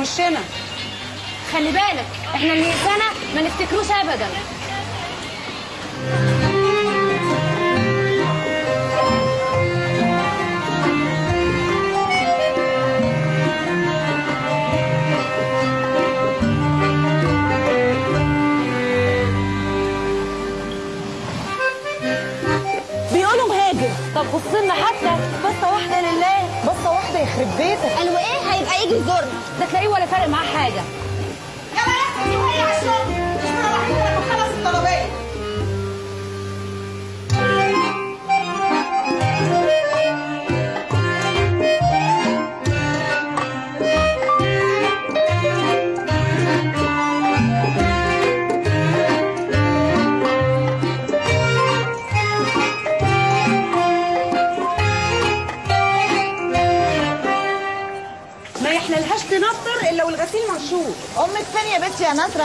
وشنا. خلي بالك إحنا اللي سنة ما نفتكروش ابدا.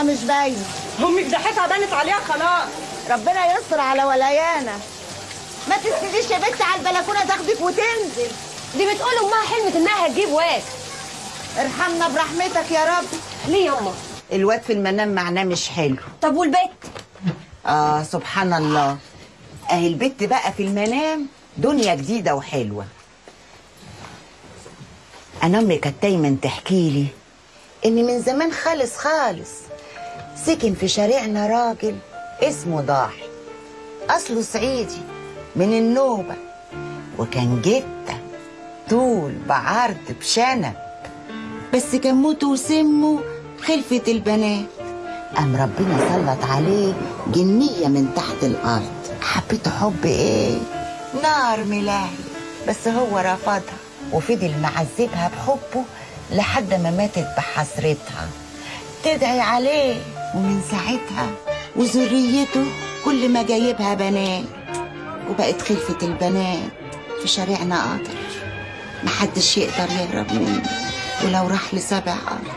مش باينة. أمك ضحكها بانت عليها خلاص. ربنا يستر على ولايانا ما تسنديش يا بنتي على البلكونة تاخدك وتنزل. دي بتقول أمها حلمت إنها هتجيب واد. ارحمنا برحمتك يا رب. ليه ياما الواد في المنام معناه مش حلو. طب والبيت؟ آه سبحان الله. أهي البت بقى في المنام دنيا جديدة وحلوة. أنا أمي كانت دايما تحكي لي إن من زمان خالص خالص سكن في شارعنا راجل اسمه ضاحي. أصله صعيدي من النوبة وكان جدة طول بعرض بشنب. بس كان موته وسمه خلفة البنات. قام ربنا سلط عليه جنية من تحت الأرض. حبيته حب إيه؟ نار ملاهي. بس هو رفضها وفضل معذبها بحبه لحد ما ماتت بحسرتها. تدعي عليه. ومن ساعتها وذريته كل ما جايبها بنات. وبقت خلفة البنات في شارعنا قاطر. محدش يقدر يهرب منه ولو راح لسبع أرض.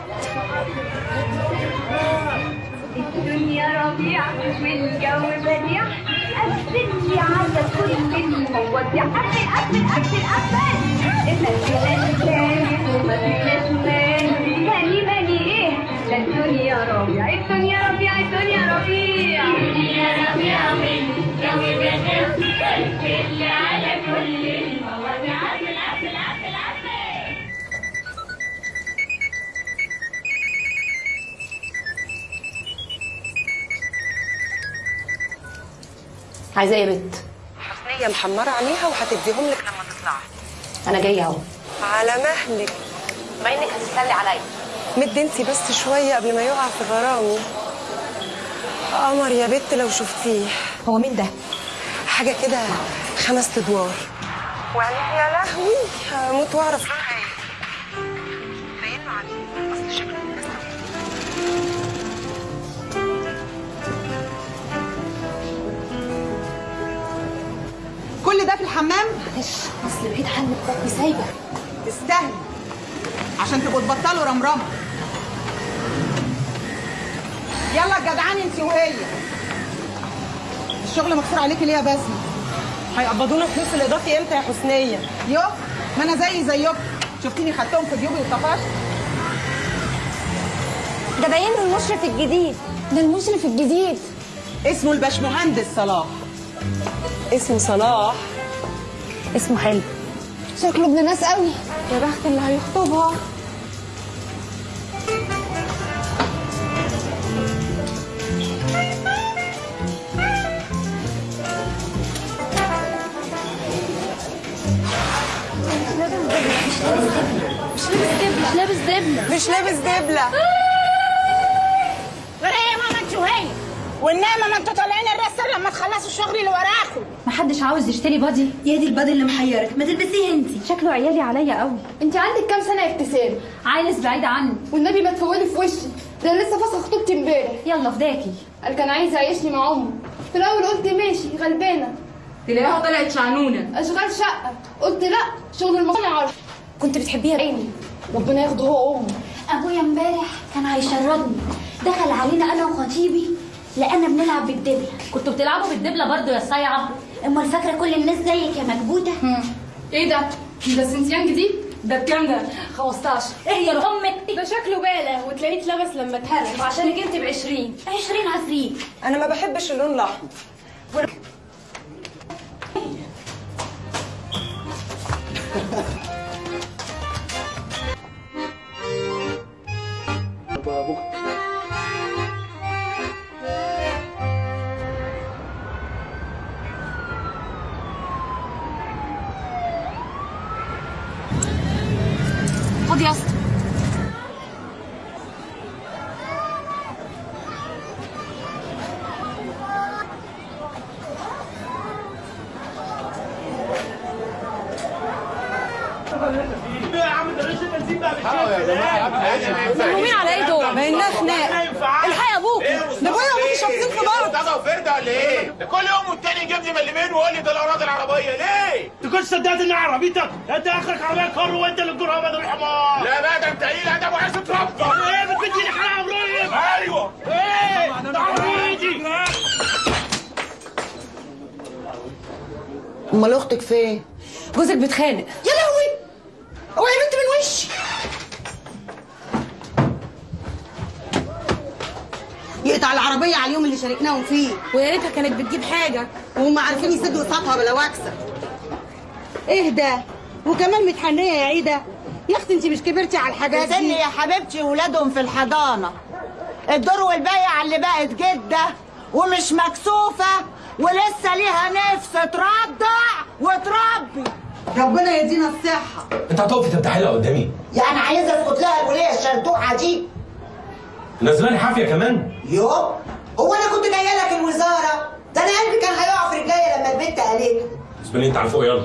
الدنيا ربيع والجو بديع قفلي على كل المواضيع قفل قفل قفل قفل إحنا فيناش ثالث على كل المواضيع قفل عايزة إيه يا بنت؟ حسنية محمرة عينيها وهتديهم لك لما تطلعي. أنا جاية أهو. على مهلك. بما إنك هتستني عليا. مد انتي بس شوية قبل ما يقع في غرامي. قمر يا بت لو شفتيه. هو مين ده؟ حاجة كده خمس ادوار. وعينيه يا لهوي هموت وأعرف. إيه كل ده في الحمام؟ معلش أصل بعيد عنك بطني سايبة. تستاهل. عشان تبقوا تبطلوا رمرمة. يلا جدعان انت وهي. الشغل مكسور عليكي ليه يا بسمه هيقبضونا فلوس الإضافي إمتى يا حسنية؟ يو ما أنا زي زيكم شفتيني خدتهم في جيوبي وطفشت. ده باين له المشرف الجديد. ده المشرف الجديد. اسمه الباشمهندس صلاح. اسمه صلاح. اسمه حلو. شكله ابن ناس قوي. يا بخت اللي هيخطبها. مش لابس دبلة. مش لابس دبله غير إيه يا ماما انت وهي. والنعمة ما أنتوا طالعين الرسل لما تخلصوا الشغل اللي وراكم. محدش عاوز يشتري بادي. يا دي البادي اللي محيرك. ما تلبسيه انتي. شكله عيالي عليا قوي. انت عندك كام سنة يا ابتسام؟ عايز بعيد عني. والنبي ما تفولي في وشي. ده أنا لسه فاسخه خطوبتي امبارح. يلا فداكي. قال كان عايز يعيشني مع أمه. في الأول قلت ماشي غلبانة. تلاقيها طلعت شعنونة. أشغال شقة. قلت لا شغل المصنع عارف كنت بتحبيها عيني ربنا ياخده هو وأمه. أبويا امبارح كان هيشردني. دخل علينا أنا وخطيبي لقانا بنلعب بالدبلة. كنتوا بتلعبوا بالدبلة برضو يا صايعة؟ أمال فاكرة كل الناس زيك يا مكبوتة؟ إيه ده؟ ده سنتيان جديد؟ ده بكام ده؟ 15 إيه يا أمك ده شكله بالة وتلاقيه اتلبس لما اتهرب. وعشانك انت ب 20 20 عفريت. أنا ما بحبش اللون الأحمر. أختك فين؟ جوزك بيتخانق. يا لهوي! اوعي يا بنت من وشي يقطع العربية على اليوم اللي شاركناهم فيه. ويا ريتها كانت بتجيب حاجة. وهم عارفين يسدوا قسطها بلا وكسة اهدى وكمان متحنية يا عيدة. يا أختي انت مش كبرتي على الحاجات دي. يا حبيبتي ولادهم في الحضانة. الدور والبايع اللي بقت جدة ومش مكسوفة ولسه ليها نفس ترضع وتربي. ربنا يدينا الصحة. انت هتقفي تفتحي لها قدامي. يعني عايزة اسكت لها الولية الشردوعة دي؟ نزلاني حافية كمان. يو. هو أنا كنت جاية لك الوزارة؟ ده أنا قلبي كان هيقع في رجليا لما البنت قالت لي. أنت على فوق يلا.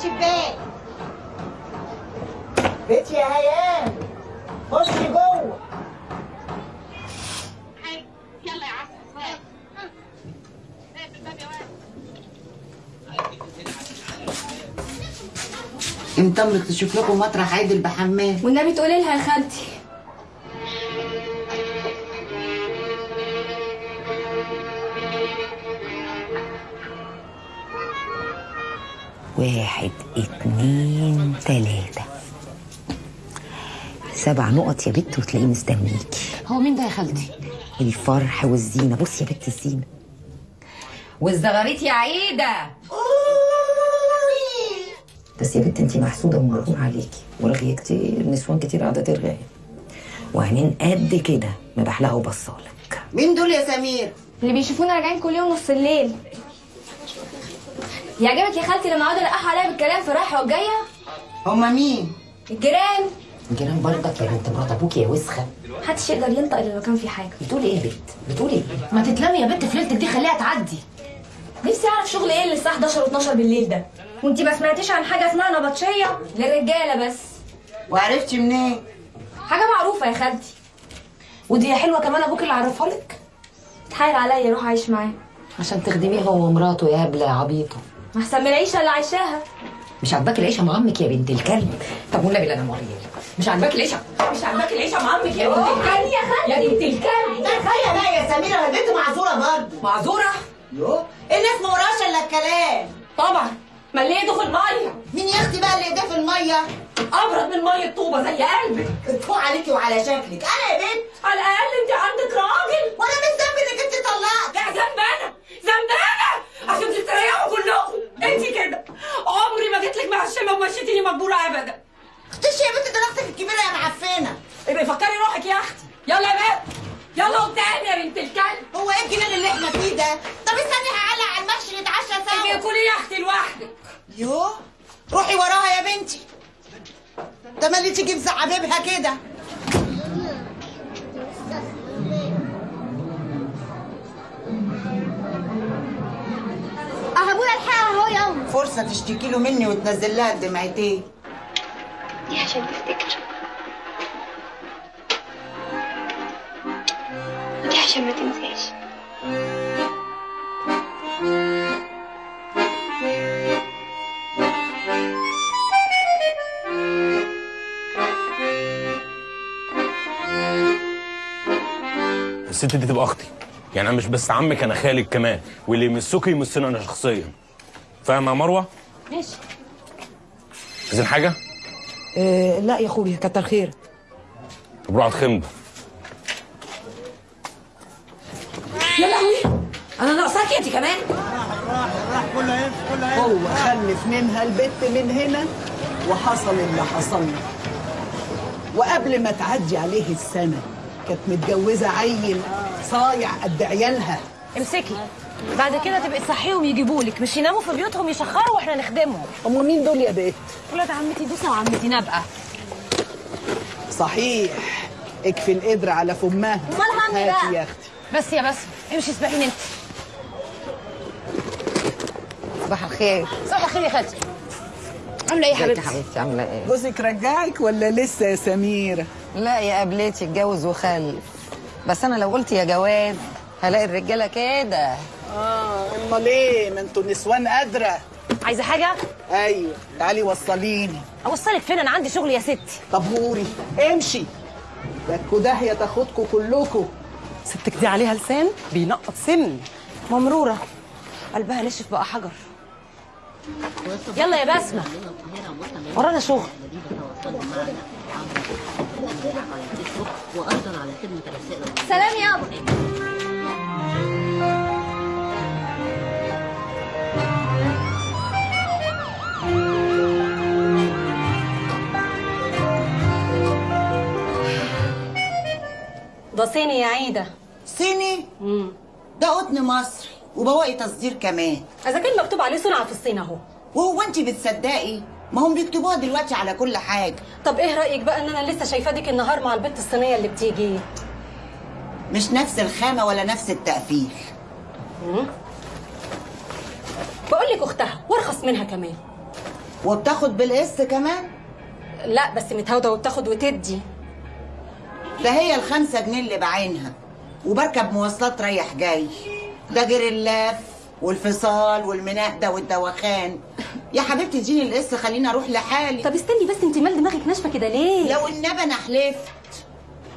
الشباك بنت يا هيام خشي جوه انت أمك تشوف لكم مطرح عادل بحمام والنبي تقولي لها يا خالتي تلاتة سبع نقط يا بت وتلاقيه مستنيكي هو مين ده يا خالتي؟ الفرح والزينة. بصي يا بت الزينة. والزغاريت يا عيدة. بس يا بت انتي محسودة ومغرور عليكي. ورغي كتير نسوان كتير قاعدة ترغي. وعينين قد كده مبحلقة وبصالك. مين دول يا سمير؟ اللي بيشوفونا راجعين كل يوم نص الليل. يعجبك يا خالتي لما اقعد القح عليا بالكلام في رايحة وجاية؟ هما مين؟ الجيران. الجيران برضك يا بنت مرات ابوكي يا وسخة. محدش يقدر ينطق إلا لو كان في حاجة. بتقولي إيه يا بت بتقولي إيه؟ ما تتلمي يا بنت في ليلتك دي خليها تعدي. نفسي أعرف شغل إيه اللي الساعة 11 و12 بالليل ده. وانتي ما سمعتيش عن حاجة اسمها نبطشية؟ للرجالة بس. وعرفتي منين؟ حاجة معروفة يا خالتي. ودي حلوة كمان أبوك اللي عرفها لك؟ اتحايل عليا روح عايش معاه. عشان تخدميه هو ومراته يا هبله يا عبيطه أحسن من العيشة اللي عايشاها. مش عاجباك العيشة مع عمك يا بنت الكلب؟ طب والنبي لا أنا موريالك مش عاجباك العيشة؟ مش عاجباك العيشة مع عمك يا بنت الكلب؟ يا خالتي يا بنت الكلب. تخيل بقى يا سميرة ما البنت معذورة برضه. معذورة؟ يو. الناس ما وراش إلا الكلام. طبعا. ما اللي ايده في المية؟ مين يا أختي بقى اللي ايديه في المية؟ أبرد من مية طوبة زي قلبك. اتفوق عليكي وعلى شكلك. أنا يا بنت. على الأقل أنت عندك راجل. وأنا من ذنبي إنك أنت طلقت. لا ذنبانه ذنبانه عشان تستريحوا كلكم. أنت كده. عمري ما جيت لك معشمه ومشيتيني مجبوره ابدا. اختشي يا بنت ده أختك الكبيرة يا معفنة. ابقي فكري روحك يا أختي. يلا يا بنت. يلا قدام يا بنت الكلب. هو إيه الجنان اللي إحنا فيه ده؟ طب استني هعلق على المحشي نتعشى سوا. كلي يا أختي لوحدك. يو روحي وراها يا بنتي. ده ما اللي تيجي بزعبيبها كده. آه ابويا الحقها أهو يلا فرصة تشتكي له مني وتنزل لها الدمعتين. دي عشان تفتكر. عشان ما تنساش الست دي تبقى أختي. يعني أنا مش بس عمك أنا خالك كمان. واللي يمسكي يمسنا أنا شخصيا. فاهمة يا مروة؟ ماشي. عايزين حاجة؟ إيه لا يا اخويا كتر خيرك طب روح على يا لهوي أنا ناقصاك انت كمان. هو خلف منها البت من هنا وحصل اللي حصل. له وقبل ما تعدي عليه السنة كانت متجوزة عيل صايع قد عيالها. امسكي. بعد كده تبقي تصحيهم يجيبوا لك. مش يناموا في بيوتهم يشخروا وإحنا نخدمهم. هم مين دول يا بت ولاد عمتي دوسة وعمتي نبقى صحيح. اكفي القدر على فمها. أمال هعمل هاتي بقى؟ يا أختي. بس يا بس. امشي اسبقيني انت. صباح الخير. صباح الخير يا خالتي. عاملة إيه يا حبيبتي؟ حبيبتي؟ عاملة إيه؟ جوزك رجعك ولا لسه يا سميرة لا يا قبلتي اتجوز وخلف. بس أنا لو قلت يا جواز هلاقي الرجالة كده. آه أمال إيه؟ ما أنتوا نسوان قادرة. عايزة حاجة؟ أيوه تعالي وصليني. أوصلك فين؟ أنا عندي شغل يا ستي. طب هوري امشي. لكوا داهية تاخدكوا كلكوا. ستك دي عليها لسان بينقط سن. ممرورة. قلبها نشف بقى حجر. يلا يا بسمة. ورانا شغل. سلام يابا ده صيني يا عيدة. صيني ده قطن مصري وبواقي تصدير كمان. إذا كان مكتوب عليه صنع في الصين أهو. وهو انت بتصدقي؟ ما هم بيكتبوها دلوقتي على كل حاجة. طب إيه رأيك بقى إن أنا لسه شايفاه ديك النهار مع البت الصينية اللي بتيجي؟ مش نفس الخامة ولا نفس التقفيل. بقول لك أختها وأرخص منها كمان. وبتاخد بالقسط كمان؟ لا بس متهاودة وبتاخد وتدي. ده هي الخمسة جنيه اللي بعينها. وبركب مواصلات رايح جاي. ده غير اللف والفصال والمناهدة والدوخان يا حبيبتي اديني القسط خليني أروح لحالي. طب استني بس انت مال دماغك ناشفة كده ليه؟ لو النبي أنا حلفت.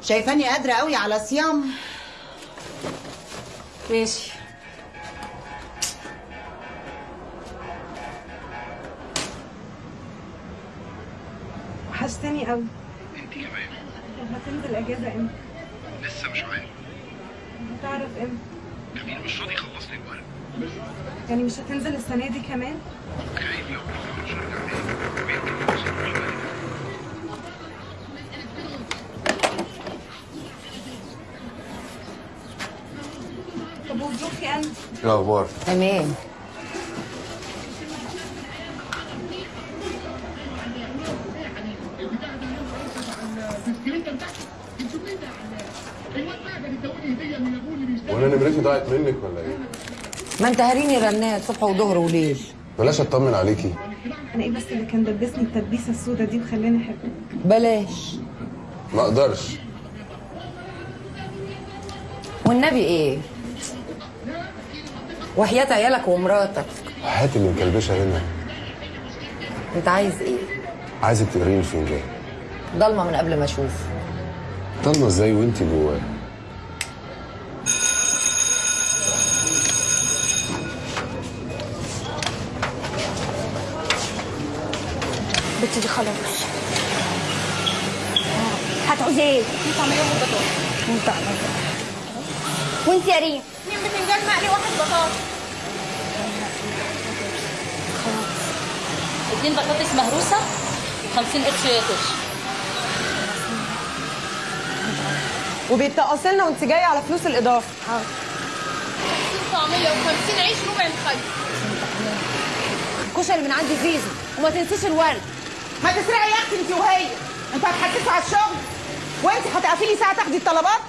شايفاني قادرة قوي على صيام. ماشي. وحشتني قوي. انت كمان. هتنزل اجازة إمتى؟ لسه مش عارف. هتعرف إمتى؟ جميل مش راضي يخلص لي الورق. يعني مش هتنزل السنة دي كمان؟ خايف لو مش هرجع الورق طب وظروفي أنا؟ إيه الأخبار. تمام وأنا نمرتي ضاعت منك ولا إيه ما انت هاريني رنات صبح وظهر وليل. بلاش أطمن عليكي. أنا إيه بس اللي كان دبسني التدبيسه السودا دي وخلاني احبك بلاش. ما أقدرش. والنبي إيه؟ وحياة عيالك ومراتك. هات اللي مكلبشة هنا. أنت عايز إيه؟ عايزك تقريني الفنجان ضلمة من قبل ما أشوف. ضلمة إزاي وانت جواه؟ بنتي دي خلاص. هتعوزي إيه؟ انت عاملة إيه بطاطا؟ انت وانت يا ريم؟ اتنين بتنجان مقلي واحد بطاطا اتنين بطاطس مهروسة 50 قرش ياكل وبيتقص لنا وانت جاية على فلوس الإضافة. حاضر طعمية و50 عيش ربع مخلل الكشري من عندي زيزو وما تنسيش الورد. ما تسرقي يا أختي أنت وهي. أنتوا هتحكسوا على الشغل. وأنت هتقفلي ساعة تاخدي الطلبات؟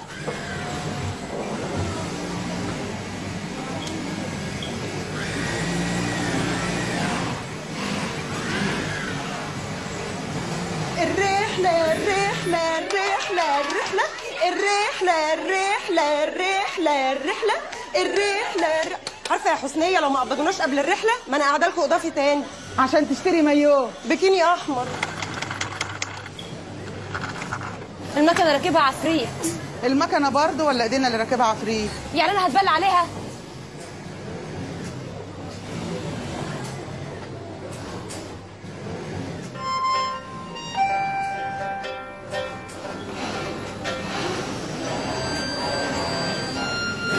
الرحلة الرحلة الرحلة الرحلة. الرحلة الرحلة الرحلة الرحلة. الرحلة الر- عارفة يا حسنية لو ما قبضوناش قبل الرحلة ما أنا قاعدة لكم أضافي تاني. عشان تشتري مايو. بكيني أحمر. المكنة راكبها عفريت المكنة برضه ولا إيدينا اللي راكبها عفريت يعني أنا هتبلع عليها.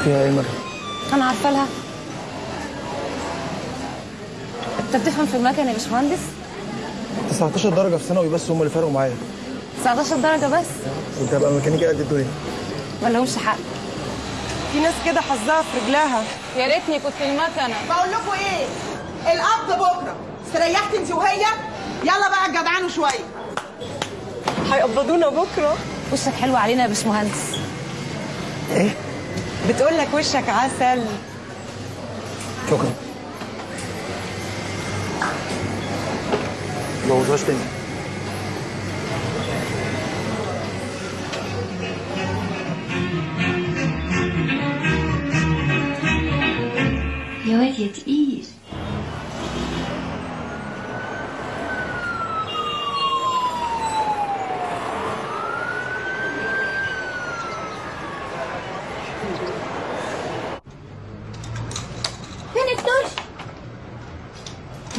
فيها إيه مرة؟ أنا عارفة لها. انت بتفهم في المكن يا باشمهندس؟ 19 درجة في ثانوي بس هم اللي فرقوا معايا. 19 درجة بس؟ كنت هبقى ميكانيكي قد الدنيا. ما لهمش حق. في ناس كده حظها في رجلها. يا ريتني كنت المكنة. بقول لكم إيه؟ القبض بكرة. استريحت انت وهي؟ يلا بقى جدعانوا شوية. هيقبضونا بكرة. وشك حلو علينا يا باشمهندس. إيه؟ بتقول لك وشك عسل. شكرا. بوظهاش تاني يا واد يا تقيل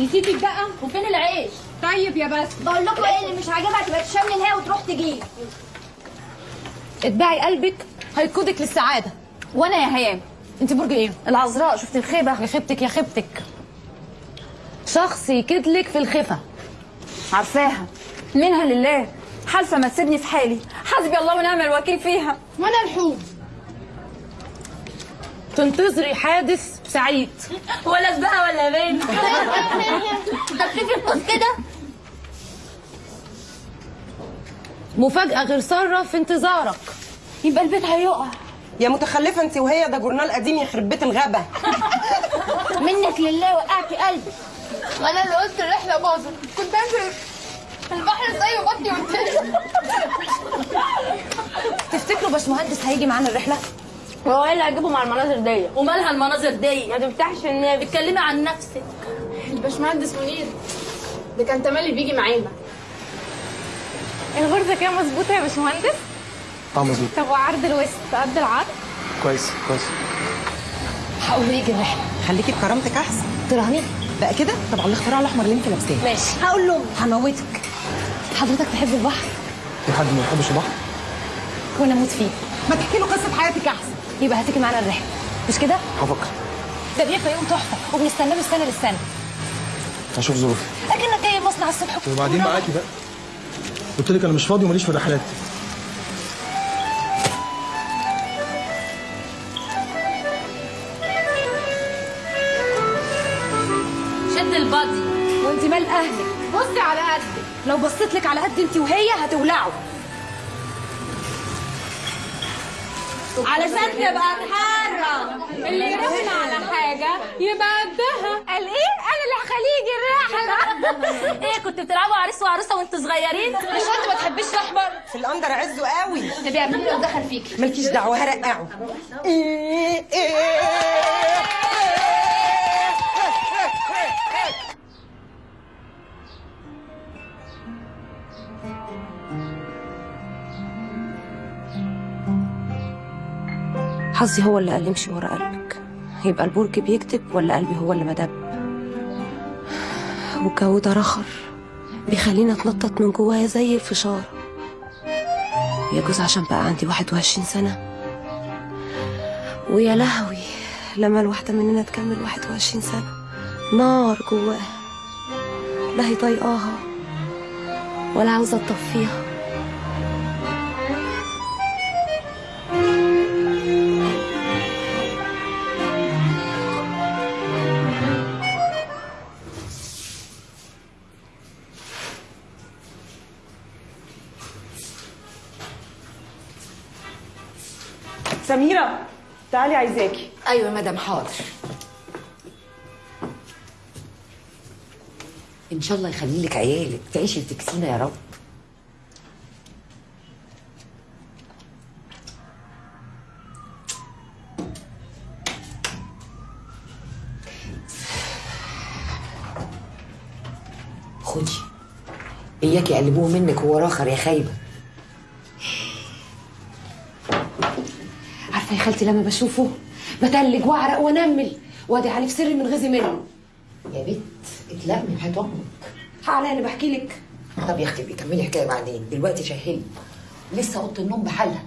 نسيتي الدقه وفين العيش طيب يا بس. بقول لكم إيه اللي مش عاجبها تبقى تشمل الهوا وتروح تجيب اتباعي قلبك هيقودك للسعادة. وأنا يا هيام. أنت برج إيه؟ العذراء. شفت الخيبة؟ يا خيبتك يا خيبتك. شخص يكدلك في الخفه عارفاها. منها لله. حالفة ما تسيبني في حالي. حسبي الله ونعم الوكيل فيها. وأنا الحوم. تنتظري حادث سعيد. ولا سباقه ولا بين هتفكر القوس كده. مفاجأة غير سارة في انتظارك. يبقى البيت هيقع. يا متخلفة انت وهي ده جورنال قديم يخرب بيت الغابة. منك لله وقعتي قلبي. وأنا اللي قلت الرحله باظت. كنت أنزل البحر زي بطني قلت تفتكروا باشمهندس هيجي معانا الرحلة؟ هو إيه اللي هجيبه مع المناظر دي. ومالها المناظر دي؟ ما تفتحش النبي اتكلمي عن نفسك. الباشمهندس منير ده كان تملي بيجي معانا. الغرزة كده مظبوطة يا باشمهندس؟ آه مظبوط. طب وعرض الوسط قد العرض؟ كويس كويس. هقول يجي الرحلة. خليكي بكرامتك أحسن. تراهني بقى كده؟ طب على الاختراع الأحمر اللي أنت لابساه. ماشي. هقول له هموتك. حضرتك تحب البحر؟ في حد ما يحبش البحر؟ وأنا أموت فيه. ما تحكي له قصة حياتك أحسن. يبقى هتيجي معانا الرحلة. مش كده؟ هفكر. ده بيبقى يوم تحفة وبنستناه من سنه للسنة. هشوف ظروفي. أكنك جاي المصنع الصبح. وبعدين معاكي بقى. قلت لك أنا مش فاضي وماليش في الرحلات. شد البادي. وانت مال أهلك. بصي على قدك لو بصيت لك على قد انت وهي هتولعوا. علشان تبقى تحرم اللي يراهن على حاجة يبقى قدها. قال إيه؟ يجي الرحله إيه كنت بتلعبوا عريس وعروسة وانتوا صغيرين؟ مش انت ما تحبيش الأحمر؟ في الأندر عزه قوي. طب يا ابني لو دخل فيكي. مالكيش دعوة هرقعه. حظي هو اللي قال امشي ورا قلبك. يبقى البرج بيكتب ولا قلبي هو اللي مدب والجو ده رخر. بيخليني اتنطط من جوايا زي الفشار. يجوز عشان بقى عندي واحد وعشرين سنة. ويا لهوي لما الواحدة مننا تكمل واحد وعشرين سنة نار جواها. لا هي طايقاها ولا عاوزة تطفيها. تعالي عايزاكي. أيوه مدام حاضر. إن شاء الله يخلي لك عيالك تعيشي وتكسينا يا رب. خدي اياك يقلبوه منك وهو راخر يا خايبة. عارفه يا خالتي لما بشوفه بتلج وأعرق وأنمل وأدي علي في سري من غزي منه. يا بنت اتلمي هات أمك حالة أنا بحكي لك. طب يا أختي بيكملي حكاية بعدين. دلوقتي شهلي لسه أوضة النوم بحالها.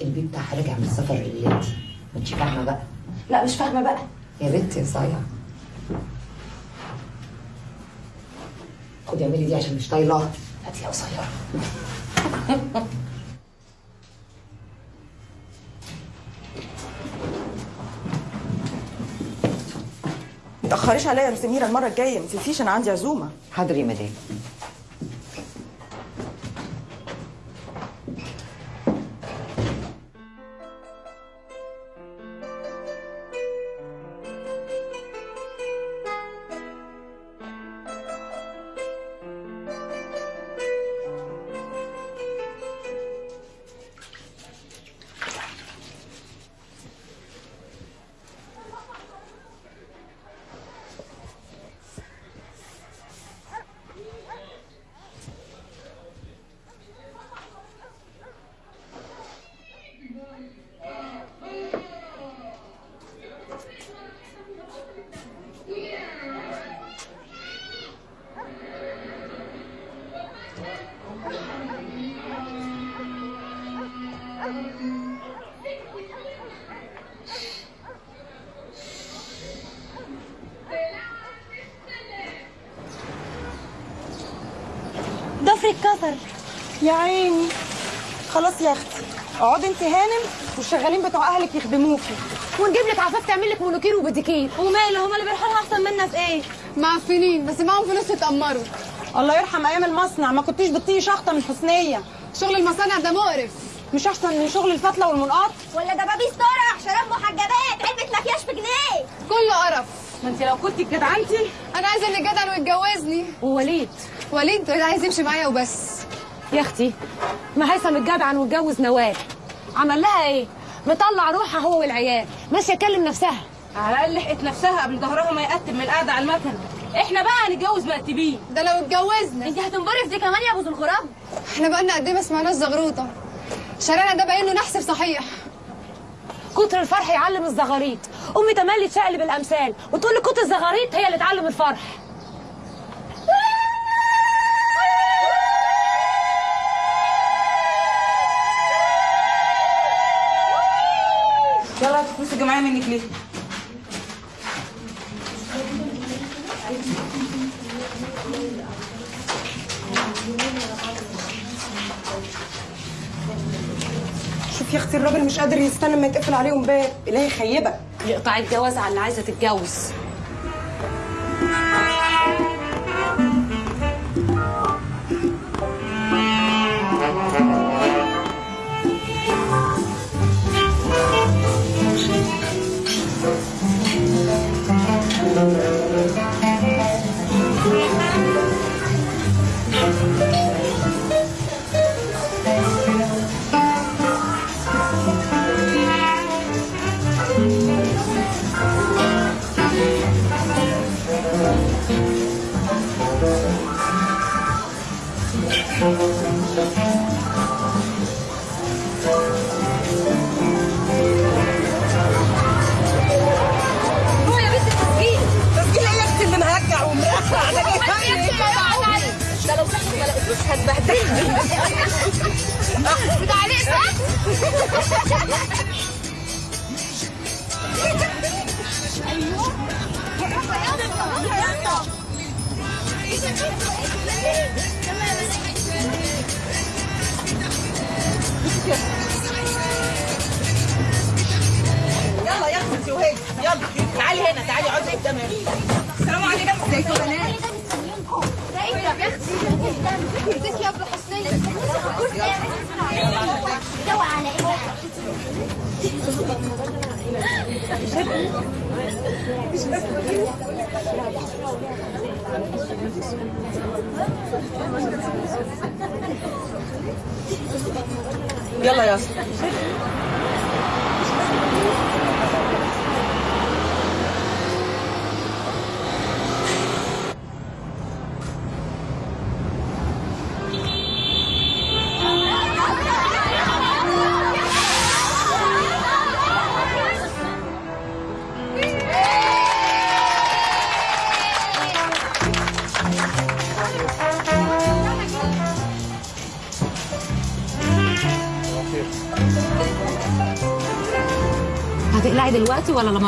البيت بتاعها راجع من السفر الليلتي ما انتش فاهمة بقى؟ لا مش فاهمة بقى. يا بنت يا صايعه خدي اعملي دي عشان مش طايلاها هاتي يا قصيرة. متأخريش عليا يا سميرة المرة الجاية ما تنسيش أنا عندي عزومة. حاضر يا مدام. يا عيني خلاص يا أختي. اقعدي انت هانم والشغالين بتوع أهلك يخدموكي. ونجيب لك عفاف تعمل لك مونوكير وبديكير. وماله؟ هما اللي بيروحوا لها أحسن منا في إيه؟ معفنين بس معاهم فلوس يتأمروا. الله يرحم أيام المصنع. ما كنتيش بتطيقي شخطه من حسنية. شغل المصانع ده مقرف. مش أحسن من شغل الفتلة والملقاط ولا دبابيس طرح شراب محجبات علبة مكياج بجنيه كله قرف. ما انت لو كنت جدعنتي أنا عايزة اللي جدع ويتجوزني. ووليد وليد. عايز يمشي معايا وبس. يا أختي ما هيثم اتجدعن واتجوز نوال. عمل لها إيه؟ مطلع روحها هو والعيال ماشية تكلم نفسها. على الأقل لحقت نفسها قبل ظهرها ما يقتب من القعدة على المكنه إحنا بقى هنتجوز مقتبين ده لو اتجوزنا. انت هتنبري في دي كمان يا أبو ذو الغراب. إحنا بقالنا قد إيه ما سمعناش زغروطة. شارعنا ده باين له نحسب صحيح. كتر الفرح يعلم الزغاريط. أمي تملي تشقلب الأمثال وتقول لي كتر الزغاريط هي اللي تعلم الفرح. عليهم باب إلهي يخيبك يقطع الجواز على اللي عايزة تتجوز. يلا يا اسطى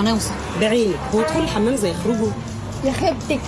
لما نوصل. بعينك هو دخول الحمام زي خروجه يا خيبتك.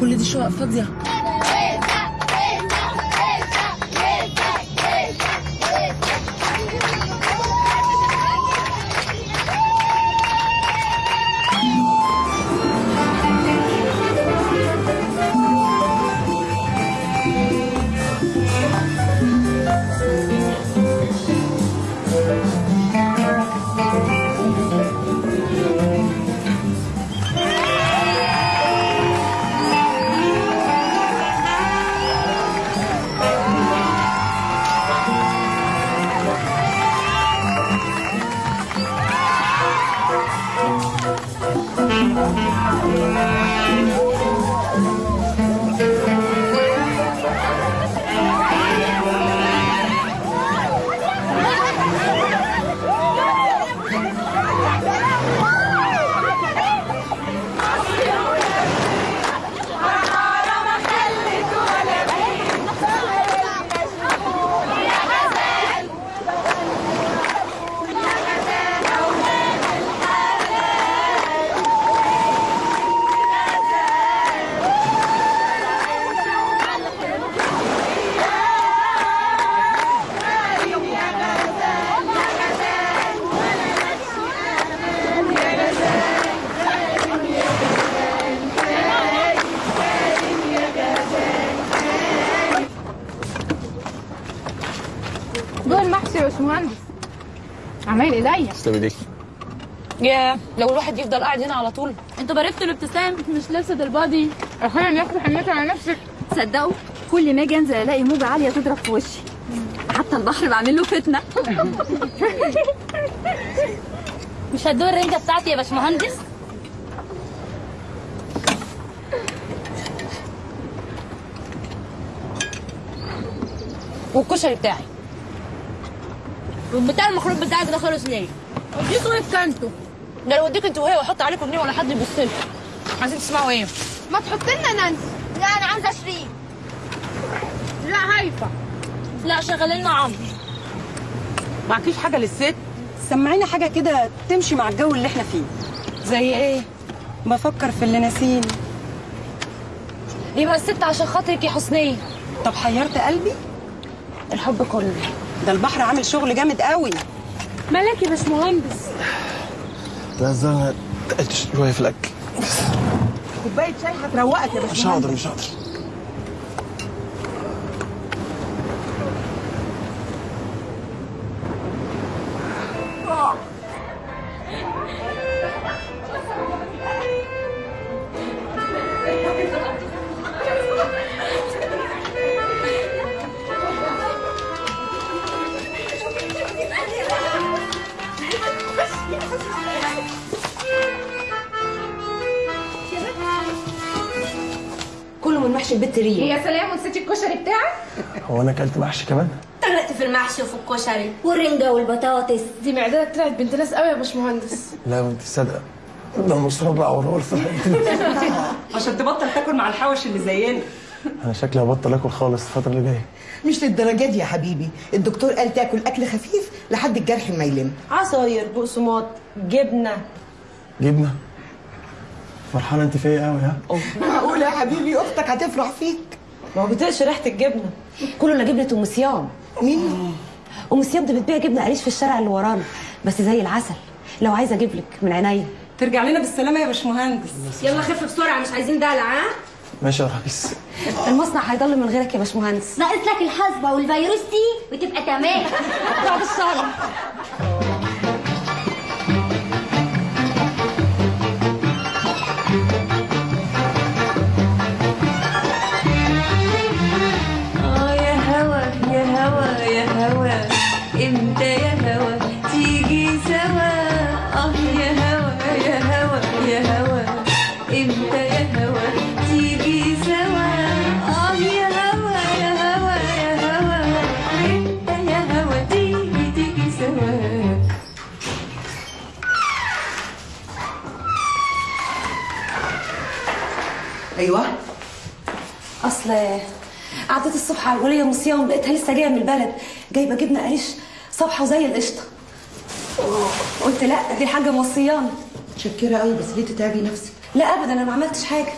كل دي شقق فاضية. عمايل ايديا تسلم ايديك يا لو الواحد يفضل قاعد هنا على طول. أنتوا باركتوا الابتسام مش لابسة البادي. أخويا ياخدوا حنيته على نفسك. تصدقوا كل ما أجي انزل الاقي موجة عالية تضرب في وشي. حتى البحر بعمل له فتنة. مش هتدوق الرنجة بتاعتي يا باشمهندس؟ والكشري بتاعي. والبتاع المخروط بتاعك ده خلص ليه؟ اديكوا إيه كانتوا ده لو اديك أنتوا وهي واحط عليكم جنيه ولا حد يبص لكم عايزين تسمعوا إيه؟ ما تحط لنا نانسي لا أنا عايزه شريك لا هايفة. لا شغل لنا عمرو معكيش حاجة للست؟ سمعينا حاجة كده تمشي مع الجو اللي إحنا فيه. زي إيه؟ بفكر في اللي ناسيني يبقى الست عشان خاطرك يا حسنيه طب حيرت قلبي؟ الحب كله. ده البحر عامل شغل جامد قوي. مالك يا باشمهندس. لا زلمه تقلت شوية في الأكل. كوباية شاي هتروقك يا مش باشمهندس هقدر مش هقدر. سلام ونسيتي الكشري بتاعك؟ هو أنا أكلت محشي كمان؟ طرقت في المحشي وفي الكشري والرنجة والبطاطس. دي معدتك طلعت بنت ناس قوي يا باشمهندس. لا وانت صادقه ده مصابع ورولف عشان تبطل تاكل مع الحوش اللي زينا. أنا شكلي هبطل آكل خالص الفترة اللي جاية. مش للدرجة دي يا حبيبي. الدكتور قال تاكل أكل خفيف لحد الجرح ما يلم. عصاير بقسماط جبنة. جبنة؟ فرحانة أنت فيا قوي ها؟ معقول يا حبيبي؟ أختك هتفرح فيك. ما هو بتقش ريحة الجبنة. كله الا جبنة أم صيام. مين؟ أم صيام دي بتبيع جبنة قريش في الشارع اللي ورانا بس زي العسل. لو عايزة أجيب لك من عينيا. ترجع لنا بالسلامة يا باشمهندس. يلا خف بسرعة مش عايزين دلع ها؟ ماشي يا رئيس المصنع هيضل من غيرك يا باشمهندس. ناقص لك الحاسبه والفيروس دي وتبقى تمام. انت يا هوا تيجي سوا. آه يا هوا يا هوا يا هوا. انت يا هوا تيجي سوا. آه يا هوا يا هوا يا هوا. انت يا هوا تيجي تيجي سوا. أيوه. أصل قعدت الصبح على الوليه مصيه ولقيتها لسه جاية من البلد. جايبة جبنة قريش. صبحة وزي القشطة. قلت لا دي حاجة موصياني متشكره قوي بس ليه تتعبي نفسك؟ لا ابدا أنا ما عملتش حاجة.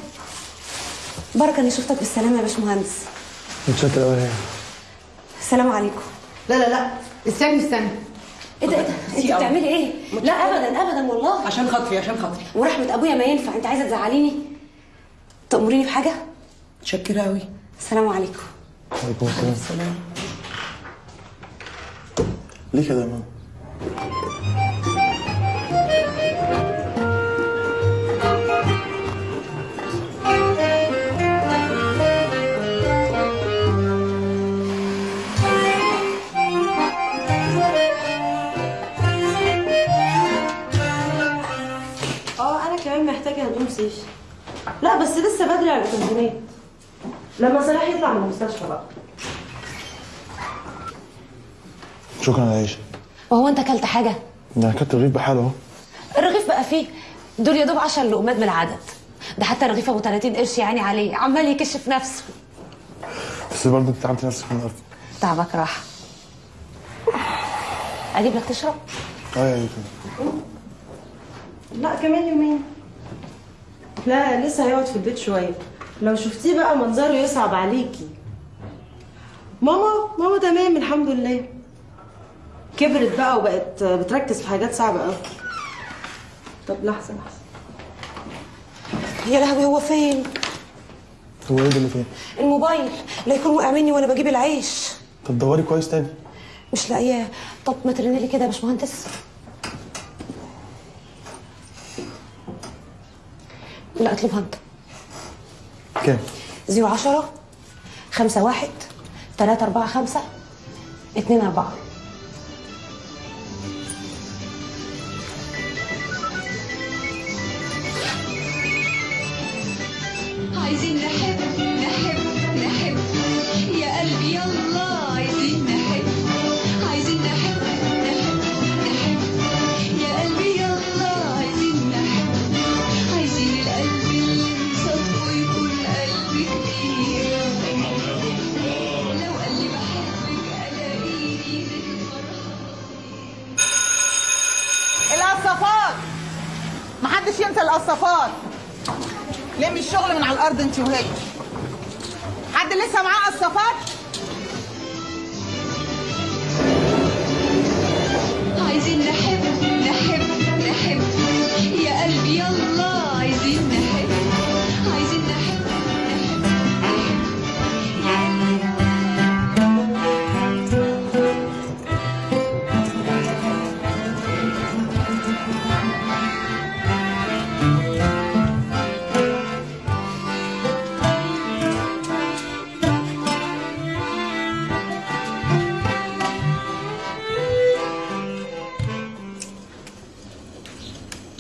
بركه اني شفتك بالسلامة يا باشمهندس. متشكر قوي السلام عليكم. لا لا لا استني استني. إيه ده إيه ده أنت بتعملي إيه؟ لا ابدا ابدا والله. عشان خاطري عشان خاطري. ورحمة أبويا ما ينفع أنت عايزة تزعليني؟ تأمريني بحاجة؟ متشكره قوي. السلام عليكم. عليكم السلام. ليه كده يا ماما؟ آه أنا كمان محتاجة هدوم لا بس لسه بدري على التنظيمات. لما صلاح يطلع من المستشفى بقى. شكرا يا عيشة. وهو انت اكلت حاجة؟ ده كانت الرغيف بحاله أهو. الرغيف بقى فيه؟ دول يا دوب 10 لقمات من العدد. ده حتى رغيف أبو 30 قرش يعني عليه. عمال يكشف نفسه. بس برضه أنت تعبت نفسك النهارده تعبك راحه أجيب لك تشرب؟ آه يا لا كمان يومين. لا لسه هيقعد في البيت شوية. لو شفتيه بقى منظره يصعب عليكي. ماما ماما تمام الحمد لله. كبرت بقى وبقت بتركز في حاجات صعبة قوي طب لحظة لحظة. يا لهوي هو فين؟ هو إيه ده اللي فين؟ الموبايل. لا يكون وقع مني وأنا بجيب العيش. طب دوري كويس تاني. مش لاقياه. طب ما ترني لي كده يا باشمهندس. لا اطلبها انت كام؟ زيرو عشرة خمسة واحد تلاتة أربعة خمسة اتنين أربعة.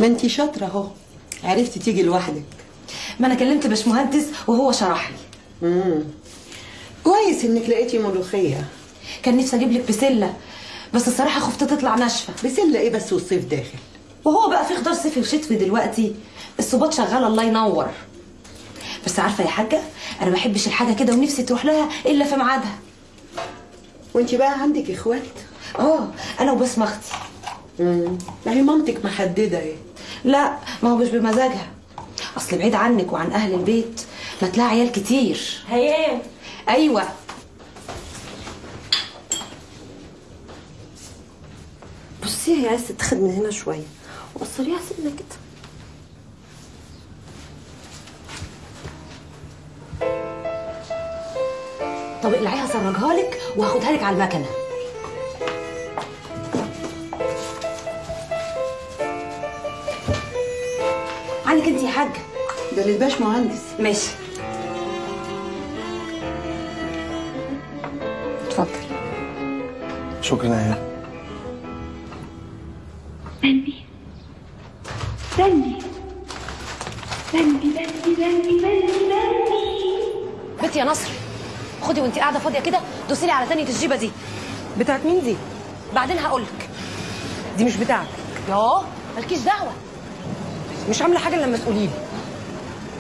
ما انت شاطرة اهو. عرفتي تيجي لوحدك. ما أنا كلمت باشمهندس وهو شرح لي. امم كويس انك لقيتي ملوخية. كان نفسي أجيب لك بسلة بس الصراحة خفت تطلع ناشفة. بسلة إيه بس والصيف داخل؟ وهو بقى في خضار صيفي وشتوي دلوقتي. الصوبات شغاله الله ينور. بس عارفة يا حاجة أنا ما بحبش الحاجة كده ونفسي تروح لها إلا في ميعادها. وانت بقى عندك إخوات؟ آه أنا وبسمه أختي امم ما هي مامتك محددة إيه؟ لا ما هو مش بمزاجها. أصل بعيد عنك وعن أهل البيت ما تلاقي عيال كتير. هيام أيوه. بصي هي عايزه تتاخد من هنا شوية. وقصريها سنه كده. طب اقلعيها سرجها لك وهاخدها لك على المكنة. ده للباش مهندس. ماشي. اتفضل. شكرا يا عيال استني استني استني استني استني استني بنتي يا نصر خدي وانت قاعدة فاضية كده دوسي لي على تانية الجيبة دي. بتاعت مين دي؟ بعدين هقول لك دي مش بتاعتك. ياه مالكيش دعوة. مش عاملة حاجة لما تقولي لي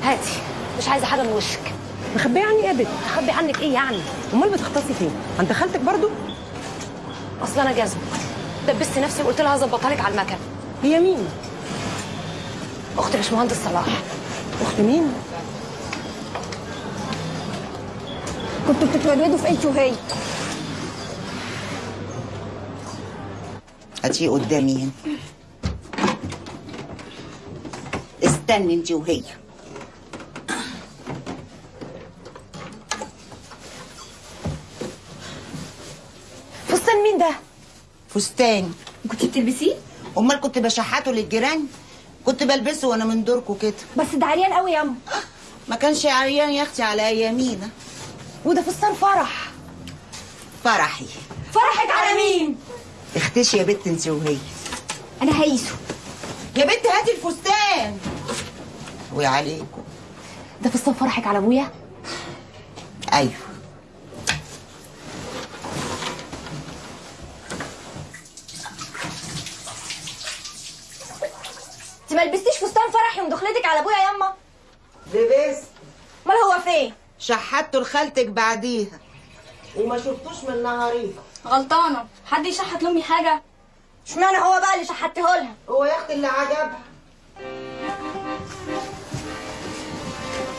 هاتي. مش عايزة حاجة من وشك. مخبية عني إيه يا بت اخبي عنك إيه يعني؟ أمال بتختصي فين؟ عند خالتك برضو؟ أصل أنا جزمه دبست نفسي وقلت لها هظبطها لك على المكن هي مين؟ اخت باشمهندس صلاح. اخت مين؟ كنتوا بتتولدوا في انت وهي هاتيه قدامي هنا. استني انت وهي فستان مين ده فستان. كنت بتلبسيه؟ أمال كنت بشحته للجيران؟ كنت بلبسه وأنا من دوركم كده. بس ده عريان قوي ياما ما كانش عريان يا أختي على ايامينا وده فستان فرح. فرحي. فرحك على مين؟ اختشي يا بت انت وهي. أنا هيسو يا بنت هاتي الفستان. وعليكم ده فستان فرحك على أبويا؟ أيوه انت ما لبستيش فستان فرحي ودخلتك على أبويا ياما لبست أمال هو فين؟ شحته لخالتك بعديها. وما شفتوش من نهارين غلطانة. حد يشحت لأمي حاجة؟ اشمعنى هو بقى اللي شحته لها؟ هو يا أختي اللي عجبها.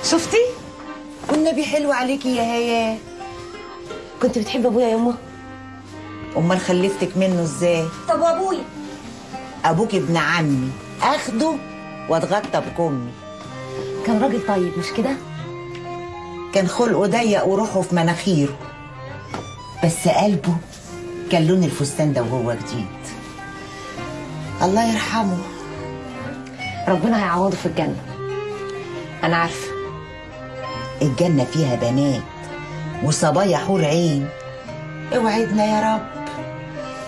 شفتي؟ والنبي حلو عليكي يا هيا. كنت بتحب أبويا ياما أمال خلفتك منه إزاي؟ طب وأبويا؟ أبوك ابن عمي. أخده؟ واتغطى بكمي كان راجل طيب مش كده؟ كان خلقه ضيق وروحه في مناخيره. بس قلبه كان لون الفستان ده وهو جديد. الله يرحمه. ربنا هيعوضه في الجنة. أنا عارفة. الجنة فيها بنات وصبايا حور عين. اوعدنا يا رب.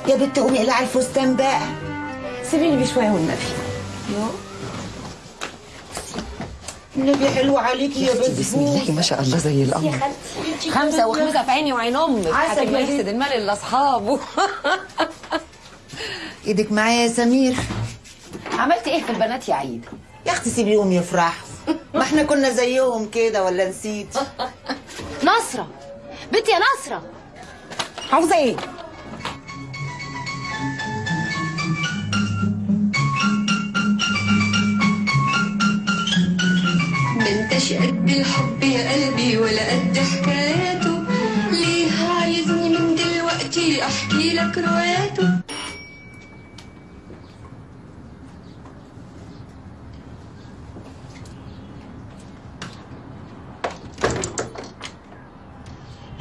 يا بنت قومي اقلعي الفستان بقى. سيبيني بيه شوية والنبي. يو. النبي حلو عليكي يا بنت بسم الله. ما شاء الله زي القمر. خمسة وخمسة في عيني وعين أمك. عسل يحسد المال لاصحابه إيدك معايا يا سمير. عملت إيه في البنات يا عيد؟ يا أختي سيبيهم يفرحوا ما إحنا كنا زيهم كده ولا نسيت؟ نصرة. بنتي يا نصرة. عاوزة إيه؟ قد الحب يا قلبي ولا قد حكاياته. ليه عايزني من دلوقتي؟ أحكي لك رواياته.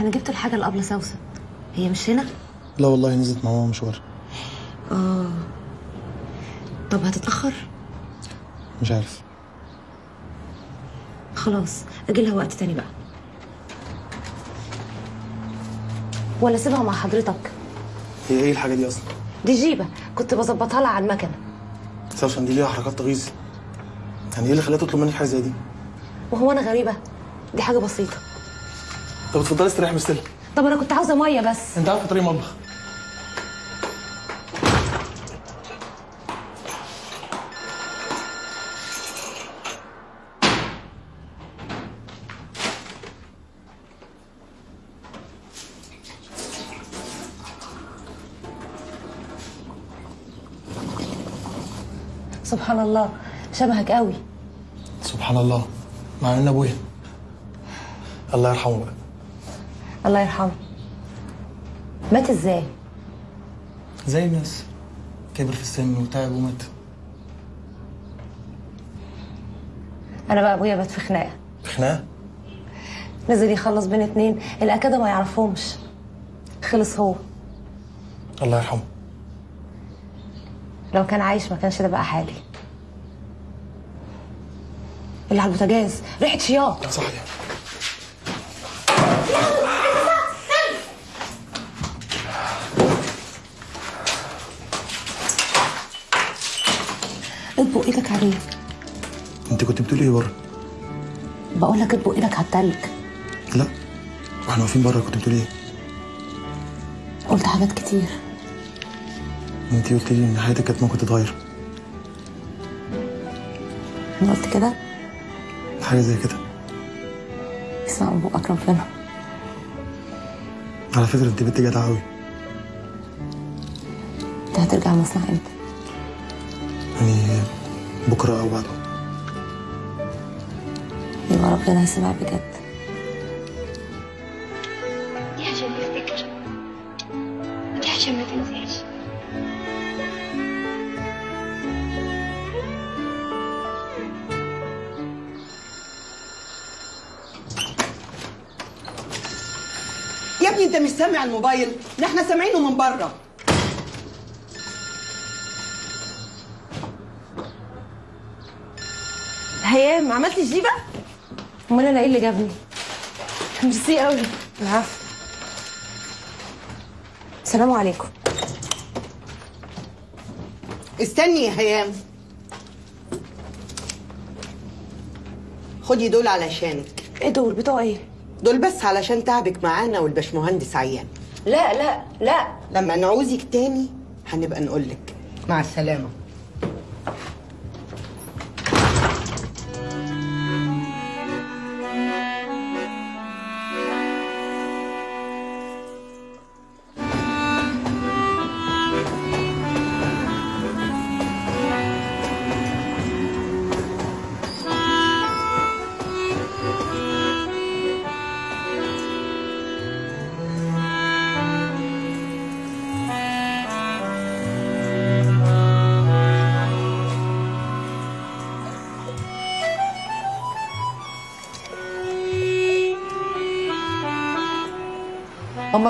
أنا جبت الحاجة لابله سوسن هي مش هنا؟ لا والله نزلت مع ماما مشوار. آه. طب هتتأخر؟ مش عارف. خلاص أجي لها وقت تاني بقى. ولا سيبها مع حضرتك. هي إيه الحاجة دي أصلا؟ دي جيبة كنت بظبطها لها على المكنة. سوسن دي ليها حركات تغيظ. يعني إيه اللي خلاها تطلب منك حاجة زي دي؟ وهو أنا غريبة دي حاجة بسيطة. طب اتفضلي استريحي مستلم طب أنا كنت عاوزة مية بس. أنت عارفة طريق المطبخ؟ سبحان الله. شبهك قوي. سبحان الله. مع إن أبويا. الله يرحمه بقى. الله يرحمه. مات إزاي؟ زي الناس. كبر في السن وتعب ومات. أنا بقى أبويا مات في خناقة. في خناقة؟ نزل يخلص بين اتنين. الاكاده ما يعرفهمش. خلص هو. الله يرحمه. لو كان عايش ما كانش ده بقى حالي. اللي على البوتاجاز ريحة شياط. صحيح. اطبق إيدك عليه انت كنت بتقولي إيه بره؟ بقول لك اطبق إيدك على التلج. لا. وإحنا واقفين بره كنت بتقولي إيه؟ قلت حاجات كتير. انت قلت لي ان حياتك كانت ممكن تتغير. أنا قلت كده؟ حاجة زي كده. اسمع أبو أكرم فينا على فكرة انت بنت جدعة قوي أنت هترجع المصنع إمتى؟ يعني بكرة أو بعده. يبقى ربنا يسمع بجد. سامع الموبايل. ده إحنا سامعينه من بره هيام عملتي جيبة؟ أمال أنا إيه اللي جابني؟ ميرسي قوي العفو. السلام عليكم. استني يا هيام خدي دول علشانك. إيه دول؟ بتوع إيه؟ دول بس علشان تعبك معانا والباشمهندس عيان. لا لا لا. لما نعوزك تاني هنبقى نقولك. مع السلامة.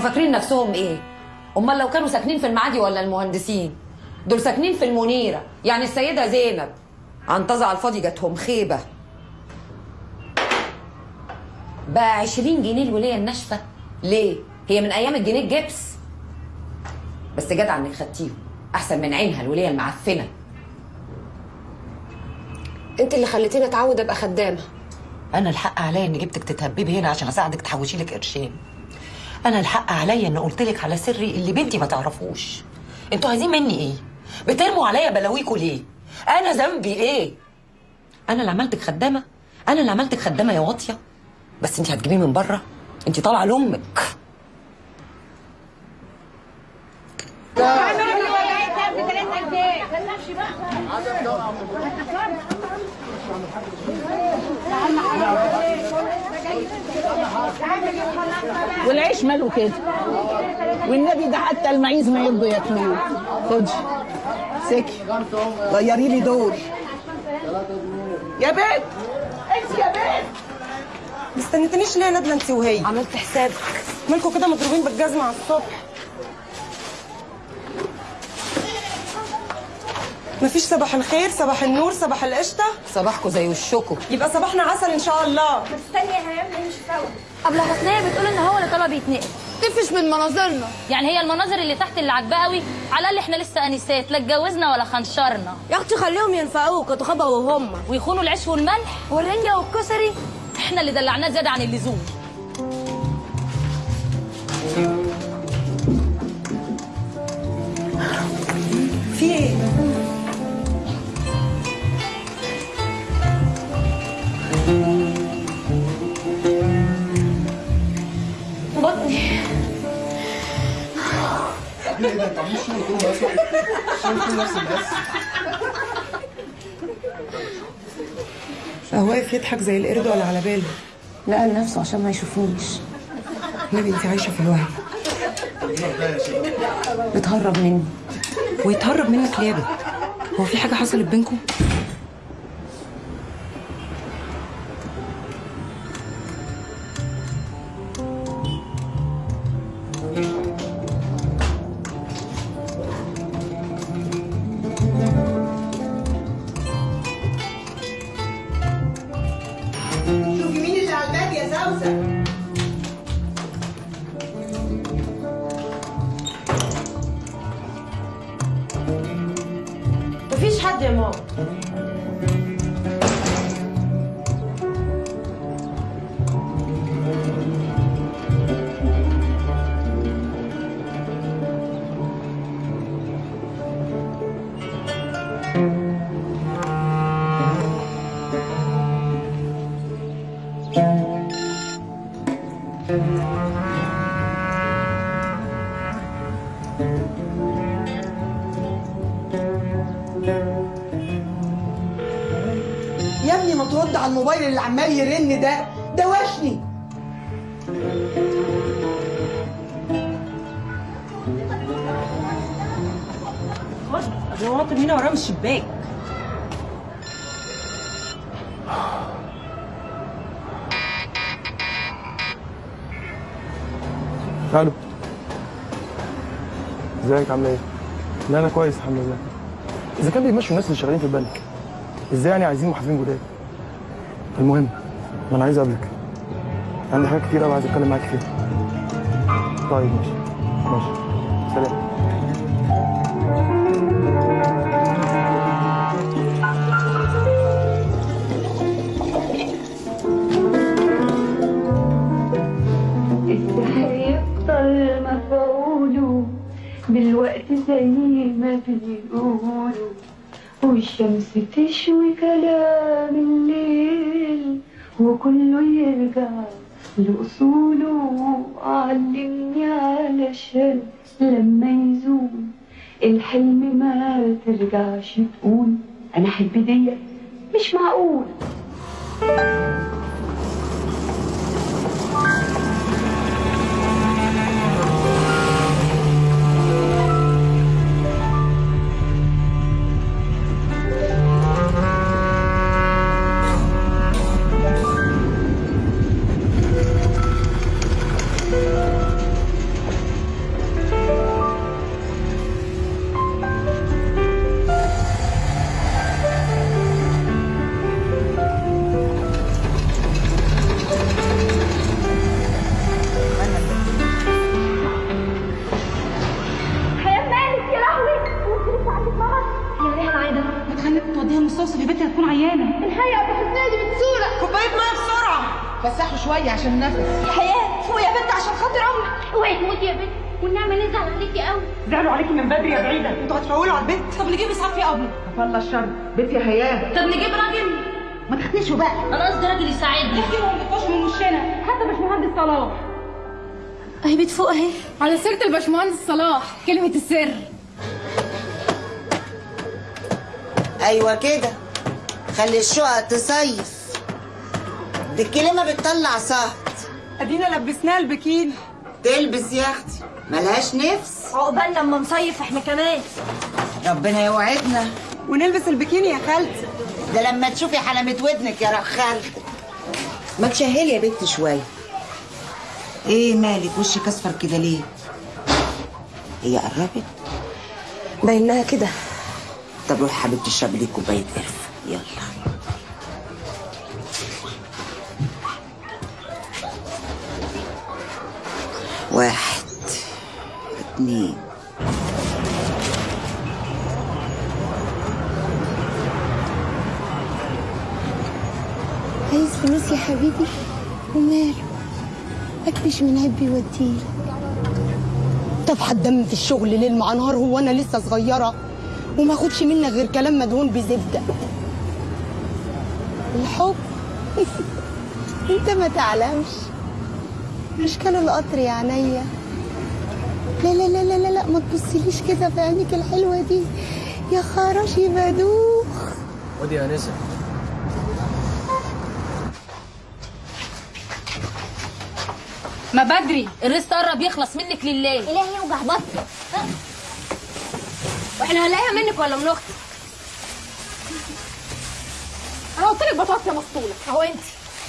فاكرين نفسهم إيه؟ أمال لو كانوا ساكنين في المعادي ولا المهندسين؟ دول ساكنين في المنيرة. يعني السيدة زينب عنتظة على الفاضي جاتهم خيبة. بقى 20 جنيه الوليه الناشفة. ليه؟ هي من أيام الجنيه الجبس. بس جدع إنك خدتيهم. أحسن من عينها الوليه المعفنة. أنت اللي خليتيني أتعود أبقى خدامة. أنا الحق عليا إني جبتك تتهببي هنا عشان أساعدك تحوشي لك قرشين. أنا الحق عليا ان قلت لك على سري اللي بنتي ما تعرفوش. أنتوا عايزين مني إيه؟ بترموا عليا بلاويكوا ليه؟ أنا ذنبي إيه؟ أنا اللي عملتك خدامة. أنا اللي عملتك خدامة يا واطية. بس انت هتجيبيه من بره. انت طالعة لأمك. والعيش ماله كده. والنبي ده حتى المعيز ما يرضوا ياكلوه. خدي سكي. غيري لي دول يا بنت انت يا بنت ما استنيتنيش ليه يا نادله انت وهي؟ عملت حسابك. مالكوا كده مضروبين بالجزمة على الصبح؟ مفيش صباح الخير صباح النور صباح القشطة. صباحكوا زي وشكوا يبقى صباحنا عسل إن شاء الله. استني يا هيام مش فاوت قبل حسنية بتقول إن هو اللي طلب يتنقل. تفش من مناظرنا. يعني هي المناظر اللي تحت اللي عاجباه قوي على الأقل إحنا لسه أنسات لا اتجوزنا ولا خنشرنا. يا أختي خليهم ينفعوك وتخبوا وهم. ويخونوا العيش والملح والرنجة والكسري. إحنا اللي دلعناه زيادة عن اللزوم. في إيه؟ بطني. إيه ده انت عاملين الشغل كله أصلا الشغل كله نفس الناس هو واقف يضحك زي القرد ولا على باله؟ لا لنفسه عشان ما يشوفونيش نبي انت عايشة في الوهم بتهرب مني. ويتهرب منك ليه؟ هو في حاجة حصلت بينكم؟ يا ابني ما ترد على الموبايل اللي عمال يرن ده. ده وشني هو ناطر هنا وراه من الشباك. ألو. إزيك؟ عامله إيه؟ لا أنا كويس الحمد لله. إذا كان بيمشوا الناس اللي شغالين في البنك إزاي يعني عايزين محاسبين جداد؟ المهم أنا عايز أقابلك. عندي حاجات كتير قوي عايز أتكلم معاك فيها. طيب ماشي. ماشي. مش الباشمهندس صلاح كلمة السر. أيوه كده. خلي الشقق تصيف دي الكلمة بتطلع صهد أدينا لبسناها البكين. تلبس يا أختي. ملهاش نفس. عقبال لما نصيف إحنا كمان. ربنا يوعدنا. ونلبس البكيني يا خالتي. ده لما تشوفي حلمة ودنك يا رخال ما تشهلي يا بنت شوية. إيه مالك؟ وشك أصفر كده ليه؟ هي قربت؟ باينها كده. طب روحي حبيبتي اشربي لي كوباية قرفة. يلا. واحد اتنين. عايز فلوس يا حبيبي؟ وماله؟ اكبش من عبي وديلك طب هتدم في الشغل ليل مع نهار هو أنا لسه صغيرة. وما اخدش منك غير كلام مدهون بزبدة. الحب. أنت ما تعلمش. مش كان القطر يا عينيا لا لا لا لا لا, ما تبصيليش كده بعينيك الحلوة دي. يا خراشي بدوخ ودي يا انسه ما بدري الرزق قرب يخلص منك لله إلهي يوجع بطني وإحنا هنلاقيها منك ولا من أختي أنا قلت لك بطاطس يا مسطوله أهو انت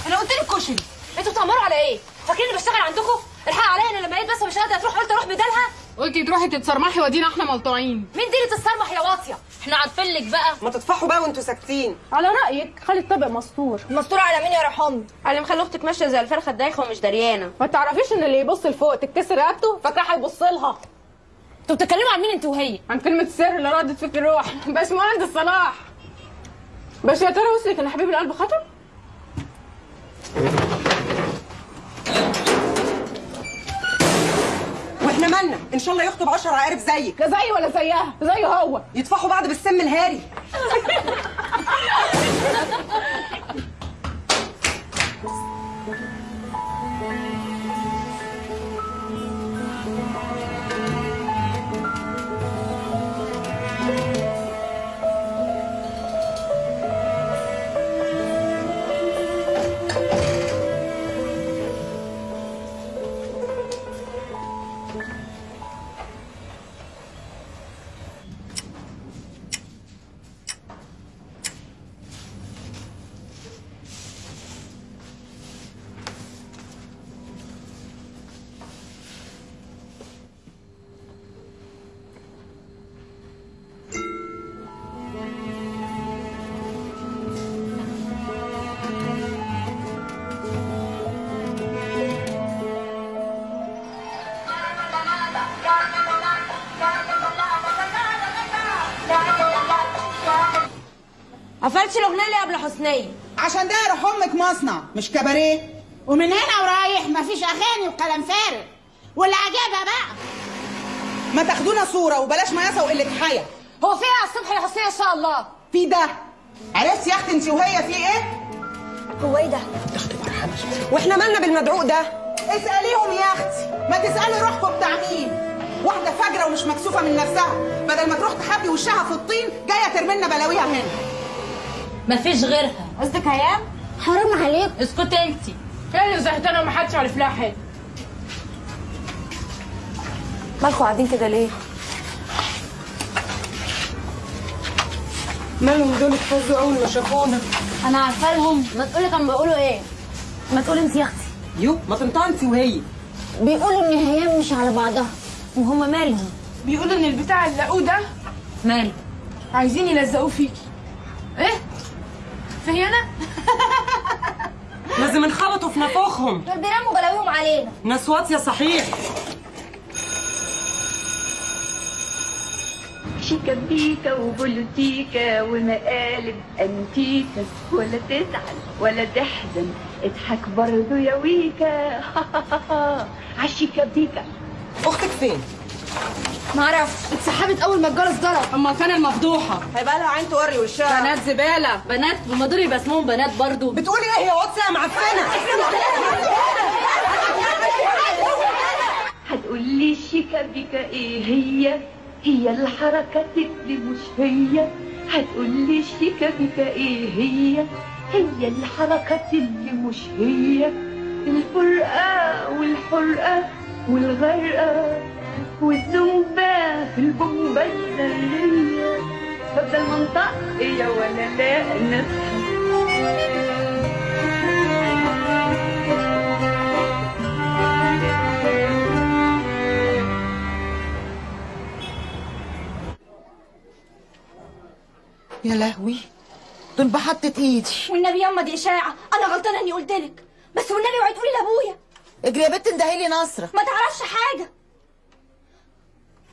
أنا قلت لك كشري. أنتوا بتأمروا على إيه؟ فاكريني بشتغل عندكم؟ الحق عليا أنا لما لقيت بس مش قادرة تروح قلت أروح بدالها؟ قلتي تروحي تتصرمحي ودينا إحنا ملطوعين مين دي اللي تتصرمح يا واطية؟ إحنا عارفين لك بقى. ما تطفحوا بقى وانتوا ساكتين. على رأيك خلي الطبق مستور. مستور على مين يا رحمي على مخلي أختك ماشية زي الفرخة الدايخة ومش دريانة. ما تعرفيش إن اللي يبص لفوق تتكسر رقبته؟ فاكرة هيبص لها. أنتوا بتتكلموا عن مين انت وهي؟ عن كلمة السر اللي ردت فيك الروح باشمهندس صلاح بس يا ترى وصلك إن حبيب القلب خطر وإحنا مالنا؟ ان شاء الله يخطب 10 عقارب زيك لا زي ولا زيها زيه هو. يطفحوا بعض بالسم الهاري. قفلتش الأغنية اللي قبل حسنيه عشان ده يروح أمك مصنع مش كباريه؟ ومن هنا ورايح مفيش أغاني وكلام فارغ. واللي عجبها بقى؟ ما تاخدونا صورة وبلاش مياسه وقله حياه هو في إيه على الصبح يا حسنيه إن شاء الله؟ في ده. عرفتي يا أختي أنت وهي في إيه؟ هو إيه ده؟ وإحنا مالنا بالمدعوق ده؟ اسأليهم يا أختي. ما تسألي روحكم بتاع مين. واحدة فجرة ومش مكسوفة من نفسها. بدل ما تروح تخبي وشها في الطين جاية ترمي لنا بلاويها هنا. مفيش غيرها. قصدك هيام حرام عليك اسكتي انت فعلا زهقانه ومحدش عارف لها حاجة. مالكوا قاعدين كده ليه؟ مالهم دول اتفزوا أول ما شافونا؟ أنا عارفه لهم ما تقولي كانوا بيقولوا إيه؟ ما تقولي انت يا أختي. يو ما انت وهي. بيقولوا إن هي مش على بعضها وهم مالهم. بيقولوا إن البتاع اللي لقوه ده مال. عايزين يلزقوه فيكي. إيه؟ في أنا؟ لازم انخبطوا في نافوخهم دول بيرموا بلاويهم علينا. ناس واطيه صحيح. شيكابيكا وبوليتيكا ومقالب أنتيكا ولا تزعل ولا تحزن اضحك برضو يا ويكا. عالشيكابيكا أختك فين؟ معرفش اتسحبت أول ما الجرس ضرب. أما كان المفضوحة. هيبقى لها عين توري وشها. بنات زبالة بنات هما دول يبقى اسمهم بنات برضو. بتقولي إيه؟ يا واتس يا معفنة. هتقولي الشيكابيكا إيه هي؟ هي الحركات اللي مش هي. هتقولي الشيكابيكا إيه هي؟ هي الحركات اللي مش هي. الفرقة والحرقة والغرقة. والزومبا في البومبا الذرية بفضل منطق هي ولا لا نفسي يا لهوي دول بحطة إيدي. والنبي ياما دي إشاعة أنا غلطانة إني قلت لك. بس والنبي اوعي تقولي لأبويا. اجري يا بنت اندهي لي نصرة ما تعرفش حاجة.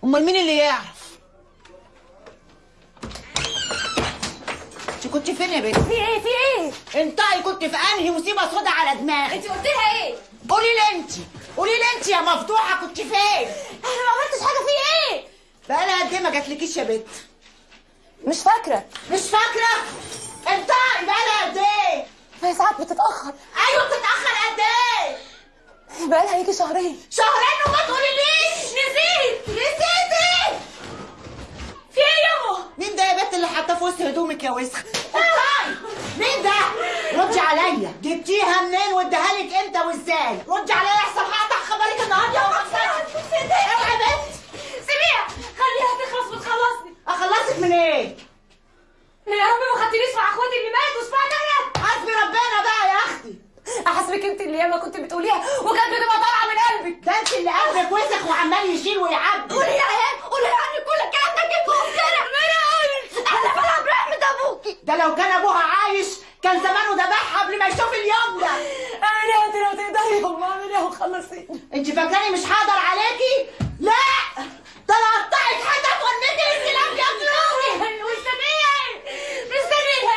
امال مين اللي يعرف؟ انت كنت فين يا بنت؟ في إيه؟ في إيه؟ انتي كنت في انهي مصيبة سودا على دماغك؟ انت قلت لها إيه؟ قولي لي انت قولي لي انت يا مفضوحه كنت فين؟ أنا ما عملتش حاجة في إيه؟ بقالها قد إيه ما جاتلكيش يا بنت؟ مش فاكرة. مش فاكرة؟ انتي بقالها قد إيه؟ هي ساعات بتتأخر. أيوه بتتأخر قد إيه؟ بقالها يجي شهرين. شهرين وما تقوليليش نسيتي! في إيه ياما مين ده يا بنت اللي حاطاه في وسط هدومك يا وسخ؟ انتي مين ده؟ ردي عليا. جبتيها منين واديها لك إمتى وازاي؟ ردي عليا احسن هقطع خبرك النهارده يا اوعي يا بنت. سيبيها خليها تخلص وتخلصني. اخلصك من إيه؟ يا رب ما خدتنيش مع اخواتي اللي ماتوا اسمعني أنا حسبي ربنا بقى يا أختي. أحسبك أنت اللي ياما كنت بتقوليها وكانت بتبقى طالعة من قلبك. ده أنت اللي قلبك وسخ وعمال يشيل ويعبي. قولي يا عيال قولي عني كل الكلام ده جبته وكده ما أنا قلت أنا بلعب رحمة ابوكي ده لو كان أبوها عايش كان زمانه ذبحها قبل ما يشوف اليوم ده. اعملي يا لو تقدري. يا امي اعملي وخلصيني أنت فاكراني مش هقدر عليكي؟ لا! ده أنا هقطعك حتت وارميكي الكلاب ياكلوكي مستنيه مستنيه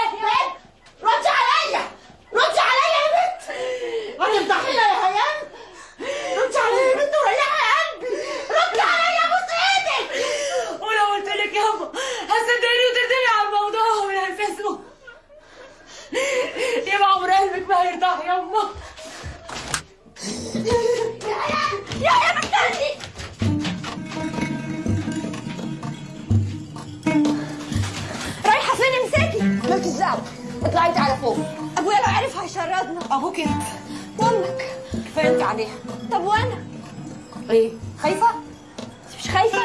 ردي عليا. ردي عليا يا بنت. طحينه يا هيام ردي عليا يا بنت وريحي قلبي. ردي عليا بص إيدك. ولو قلت لك يابا هتصدقني وتردني على الموضوع من الفيسبوك يبقى عمر قلبك ما هيرتاح يابا يا يا بتردي رايحة فين امسكي مالكش دعوه اطلعي انت على فوق. ابويا لو عرف هيشردنا أبوك انت وأمك. كفايه انت عليها. طب وأنا؟ إيه خايفة؟ انت مش خايفة؟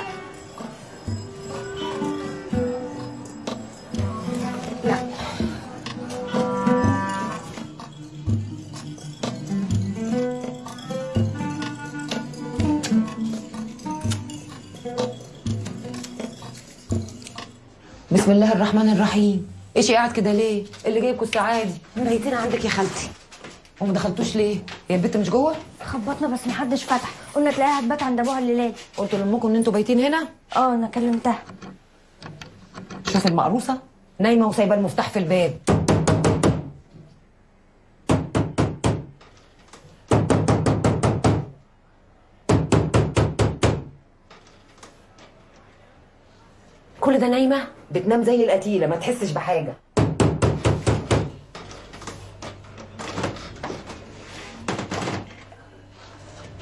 بسم الله الرحمن الرحيم. إيش قاعد كده ليه؟ اللي جايبكوا الساعة دي ميتين عندك يا خالتي. وما دخلتوش ليه؟ هي البت مش جوه؟ خبطنا بس محدش فتح. قلنا تلاقيها هتبات عند ابوها الليلاد قلت لأمكم إن أنتوا بايتين هنا؟ آه أنا كلمتها. شاف المقروصه نايمة وسايبة المفتاح في الباب. كل ده نايمة؟ بتنام زي القتيلة ما تحسش بحاجة.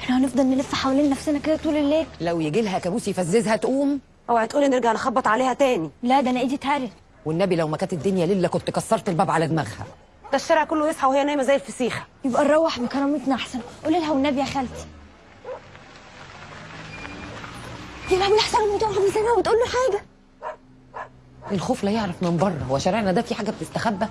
إحنا هنفضل نلف حوالين نفسنا كده طول الليل. لو يجي لها كابوس يفززها تقوم؟ اوعي تقولي نرجع نخبط عليها تاني. لا ده أنا ايدي اتهرت. والنبي لو ما كانت الدنيا ليلة كنت كسرت الباب على دماغها. ده الشارع كله يصحى وهي نايمة زي الفسيخة. يبقى نروح بكرامتنا أحسن. قولي لها والنبي يا خالتي. يا لهوي أحسن امي تقع بسنه وتقول له حاجة. الخوف لا يعرف من بره. هو شارعنا ده في حاجة بتستخبى؟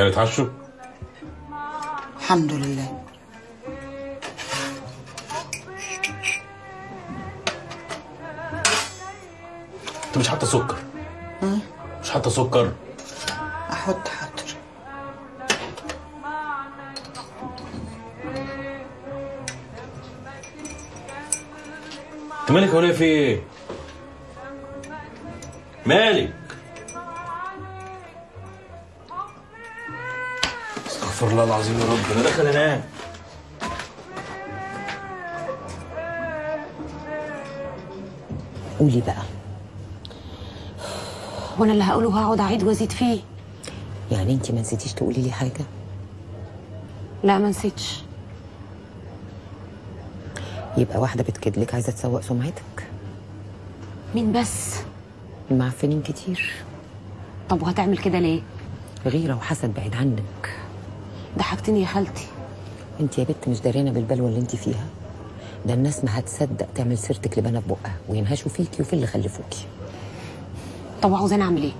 يعني اتعشوا. الحمد لله. انت مش حاطة سكر؟ مش حاطة سكر؟ أحط حاضر. انت مالك يا ولية في إيه؟ مالك؟ استغفر الله العظيم يا رب. أنا داخل انام قولي بقى. وأنا اللي هقوله هقعد اعيد وازيد فيه. يعني انت ما نسيتيش تقولي لي حاجة؟ لا ما نسيتش. يبقى واحدة بتكدلك عايزة تسوق سمعتك؟ مين بس؟ معفنين كتير. طب وهتعمل كده ليه؟ غيرة وحسد بعيد عنك. ضحكتني يا خالتي انت يا بت مش داريانه بالبلوه اللي انت فيها. ده الناس ما هتصدق تعمل سيرتك لبنا في بقها وينهشوا فيكي وفي اللي خلفوكي. طب عاوزاني اعمل إيه؟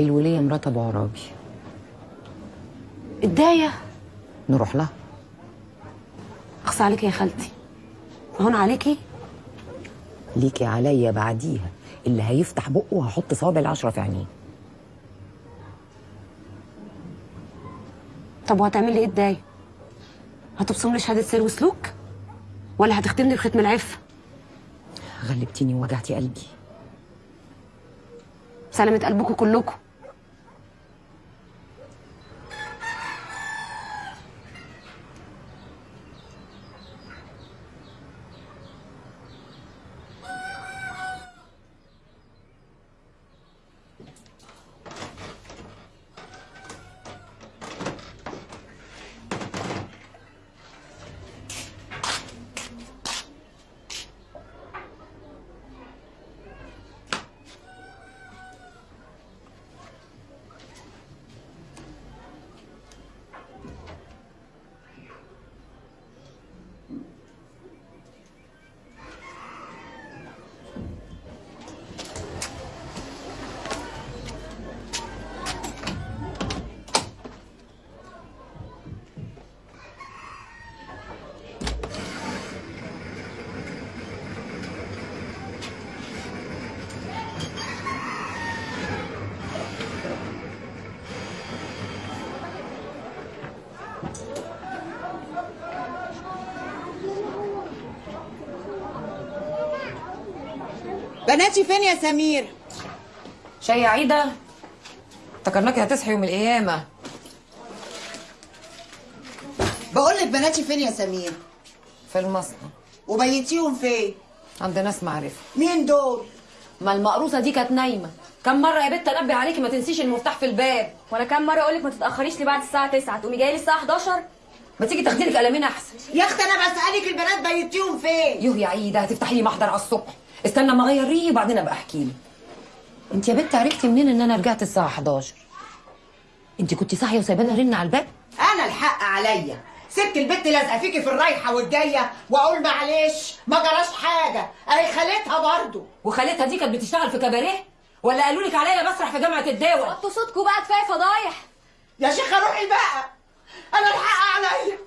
الولية مرات ابو عرابي. الداية. نروح لها. اخص عليكي يا خالتي. هون عليكي؟ ليكي عليا بعديها. اللي هيفتح بقه وهحط صوابع العشرة في عينيه. طب وهتعملي إيه الدايه هتبصم لي شهادة سير وسلوك؟ ولا هتختمني بختم العفه غلبتيني ووجعتي قلبي. سلامة قلبكم كلكم. بناتي فين يا سمير؟ شاي يا عيدة؟ افتكرناكي هتصحي يوم القيامة. بقول لك بناتي فين يا سمير؟ في المصنع. وبيتيهم فين؟ عند ناس معرفة. مين دول؟ ما المقروصة دي كانت نايمة. كم مرة يا بت أنبه عليكي ما تنسيش المفتاح في الباب. وأنا كام مرة أقول لك ما تتأخريش لي بعد الساعة 9 تقومي جاية لي الساعة 11 ما تيجي تاخدي لك قلمين أحسن. يا أختي أنا بسألك البنات بيتيهم فين؟ يوه يا عيدة هتفتحي لي محضر على الصبح. استنى ما اغير ريقي وبعدين أبقى أحكي لي انت يا بت عرفتي منين إن أنا رجعت الساعة 11 انت كنت صاحية وسايبانا رن على الباب؟ أنا الحق عليا. سبت البت لازقة فيكي في الرايحة والجاية وأقول معلش ما جراش حاجة. أهي خالتها برضو وخالتها دي كانت بتشتغل في كباريه؟ ولا قالوا لك عليا بسرح في جامعة الدول وطوا صوتكم بقى كفاية فضايح. يا شيخة روحي بقى. أنا الحق عليا.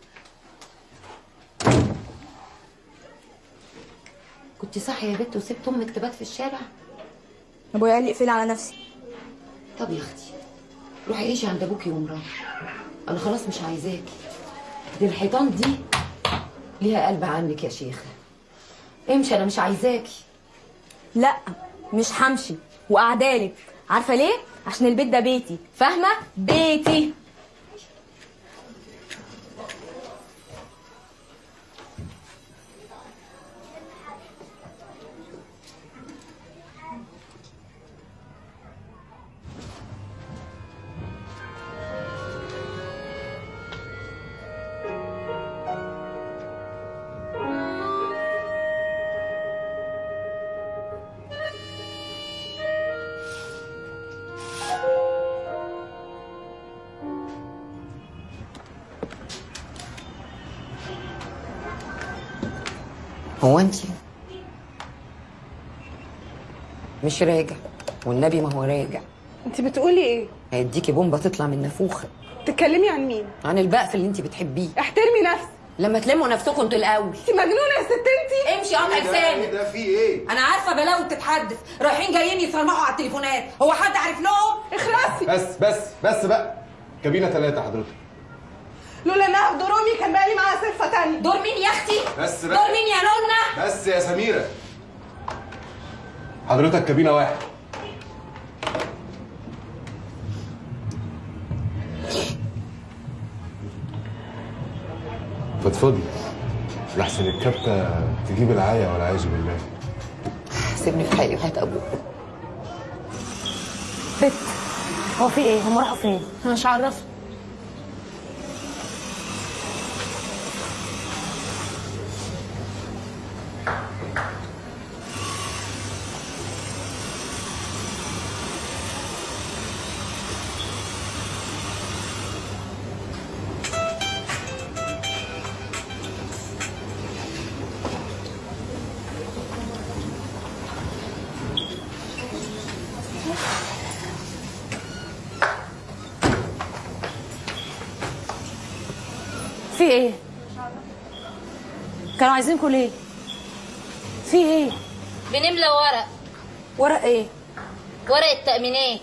كنت صاحية يا بنت وسبت أمك تبات في الشارع؟ أبويا قال لي اقفلي على نفسي طب يا أختي روحي عيشي عند ابوكي ومراح أنا خلاص مش عايزاكي دي الحيطان دي ليها قلب عنك يا شيخة. امشي أنا مش عايزاكي لا مش همشي. وقعدالك عارفة ليه؟ عشان البيت ده بيتي. فاهمة؟ بيتي. هو انت مش راجع. والنبي ما هو راجع. انت بتقولي إيه؟ هيديكي بومبة تطلع من نافوخة. تتكلمي عن مين؟ عن البقف اللي انت بتحبيه. احترمي نفسك. لما تلموا نفسكم أنتوا الأول. انت مجنونة يا ست انت امشي قطع لسانك ده؟ في إيه؟ أنا عارفة بلاوي بتتحدث. رايحين جايين يصرمحوا على التليفونات. هو حد عارف لهم؟ اخلصي بس بس بس بقى. كابينة ثلاثة حضرتك. لولا إنها في كان بقى تانية دور مين يا أختي؟ بس دور بقى مين يا نونا بس يا سميرة. حضرتك كابينة واحد. فضفضي لحسن الكبتة تجيب العاية والعياذ بالله. سيبني في حالي وهات أبوك. بت هو في إيه؟ هم راحوا فين؟ أنا مش عارفة. كانوا عايزينكم ليه في إيه؟ بنملى ورق. ورق إيه؟ ورق التأمينات.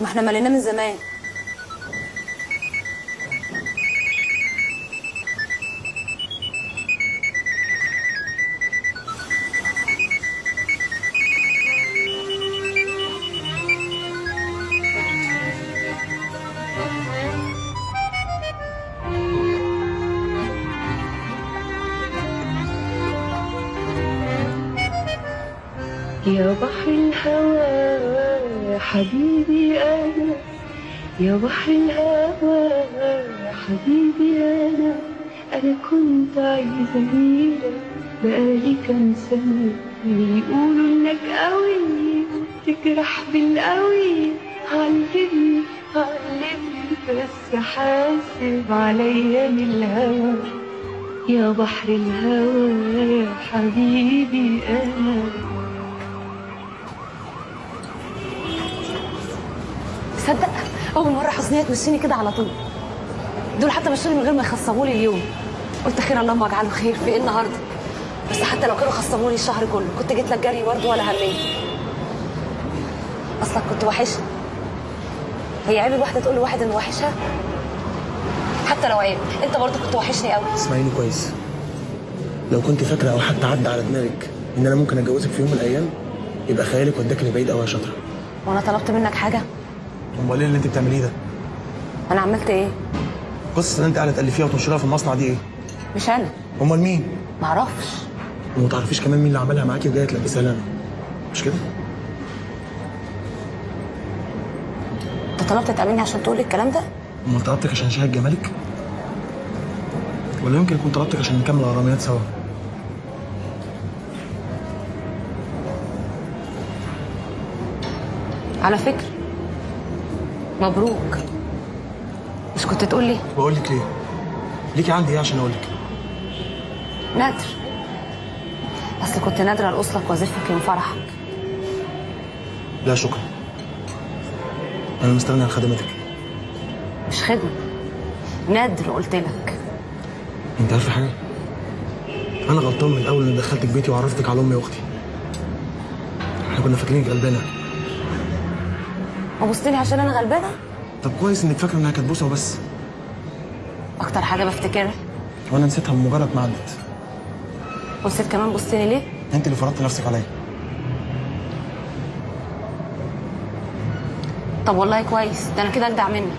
ما إحنا مليناه من زمان. يا بحر الهوى حبيبي أنا أنا كنت عايزة أجيلك بقالي كام سنة يقولوا إنك قوي تجرح بالقوي. علمني علمني بس حاسب عليا من الهوى. يا بحر الهوى يا حبيبي أنا. تصدق أول مرة حسنيه تمشيني كده على طول. دول حتى مشوني من غير ما يخصموا لي اليوم. قلت خير اللهم اجعله خير في إيه النهارده؟ بس حتى لو كانوا خصموا لي الشهر كله كنت جيت لك جري برضه ولا همية أصلك كنت وحشني هي عيب الواحدة تقول لواحد إنه وحشها حتى لو عيب. أنت برضه كنت وحشني قوي اسمعيني كويس. لو كنت فاكره أو حتى عدى على دماغك إن أنا ممكن أتجوزك في يوم من الأيام يبقى خيالك وداك لبعيد قوي يا شاطرة. وأنا طلبت منك حاجة؟ أمال إيه اللي أنت بتعمليه ده؟ أنا عملت إيه؟ قصة اللي أنت قاعدة تالفيها وتنشرها في المصنع دي إيه؟ مش أنا. أمال مين؟ معرفش. وما تعرفيش كمان مين اللي عملها معاكي وجاية تلبسها لنا. مش كده؟ أنت طلبت تقابلني عشان تقول الكلام ده؟ أمال طلبتك عشان شاهد جمالك؟ ولا يمكن يكون طلبتك عشان نكمل غراميات سوا؟ على فكرة. مبروك. مش كنت تقول لي؟ بقول لك ليه ليكي عندي إيه عشان أقول لك؟ نادر. اصل كنت نادرة لاصلك وظيفتك يوم فرحك. لا شكرا. أنا مستغني عن خدماتك مش خدمة. نادر قلت لك. أنت عارفة حاجة؟ أنا غلطان من الأول إني دخلتك بيتي وعرفتك على أمي وأختي. إحنا كنا فاكرينك غلبانة. وبصت لي عشان أنا غلبانة؟ طب كويس انك فاكرة انها كانت بوسة وبس. أكتر حاجة بفتكرها. وأنا نسيتها بمجرد ما عدت بصيت كمان بصتني ليه؟ انت اللي فرضت نفسك عليا. طب والله كويس ده أنا كده اجدع منك.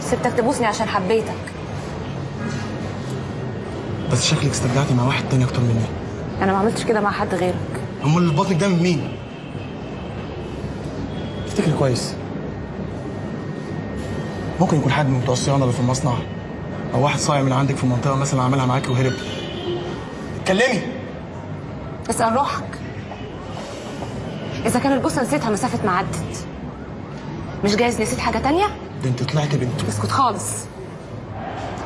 سبتك تبوسني عشان حبيتك. بس شكلك استرجعتي مع واحد تاني أكتر مني. أنا ما عملتش كده مع حد غيرك. أمال اللي بطنك ده من مين؟ كويس. ممكن يكون حد من بتوع الصيانة اللي في المصنع أو واحد صايع من عندك في المنطقة مثلا عملها معاكي وهرب. اتكلمي. اسأل روحك. إذا كان البوسه نسيتها مسافة ما عدت. مش جايز نسيت حاجة تانية؟ ده أنت طلعتي بنت. اسكت خالص.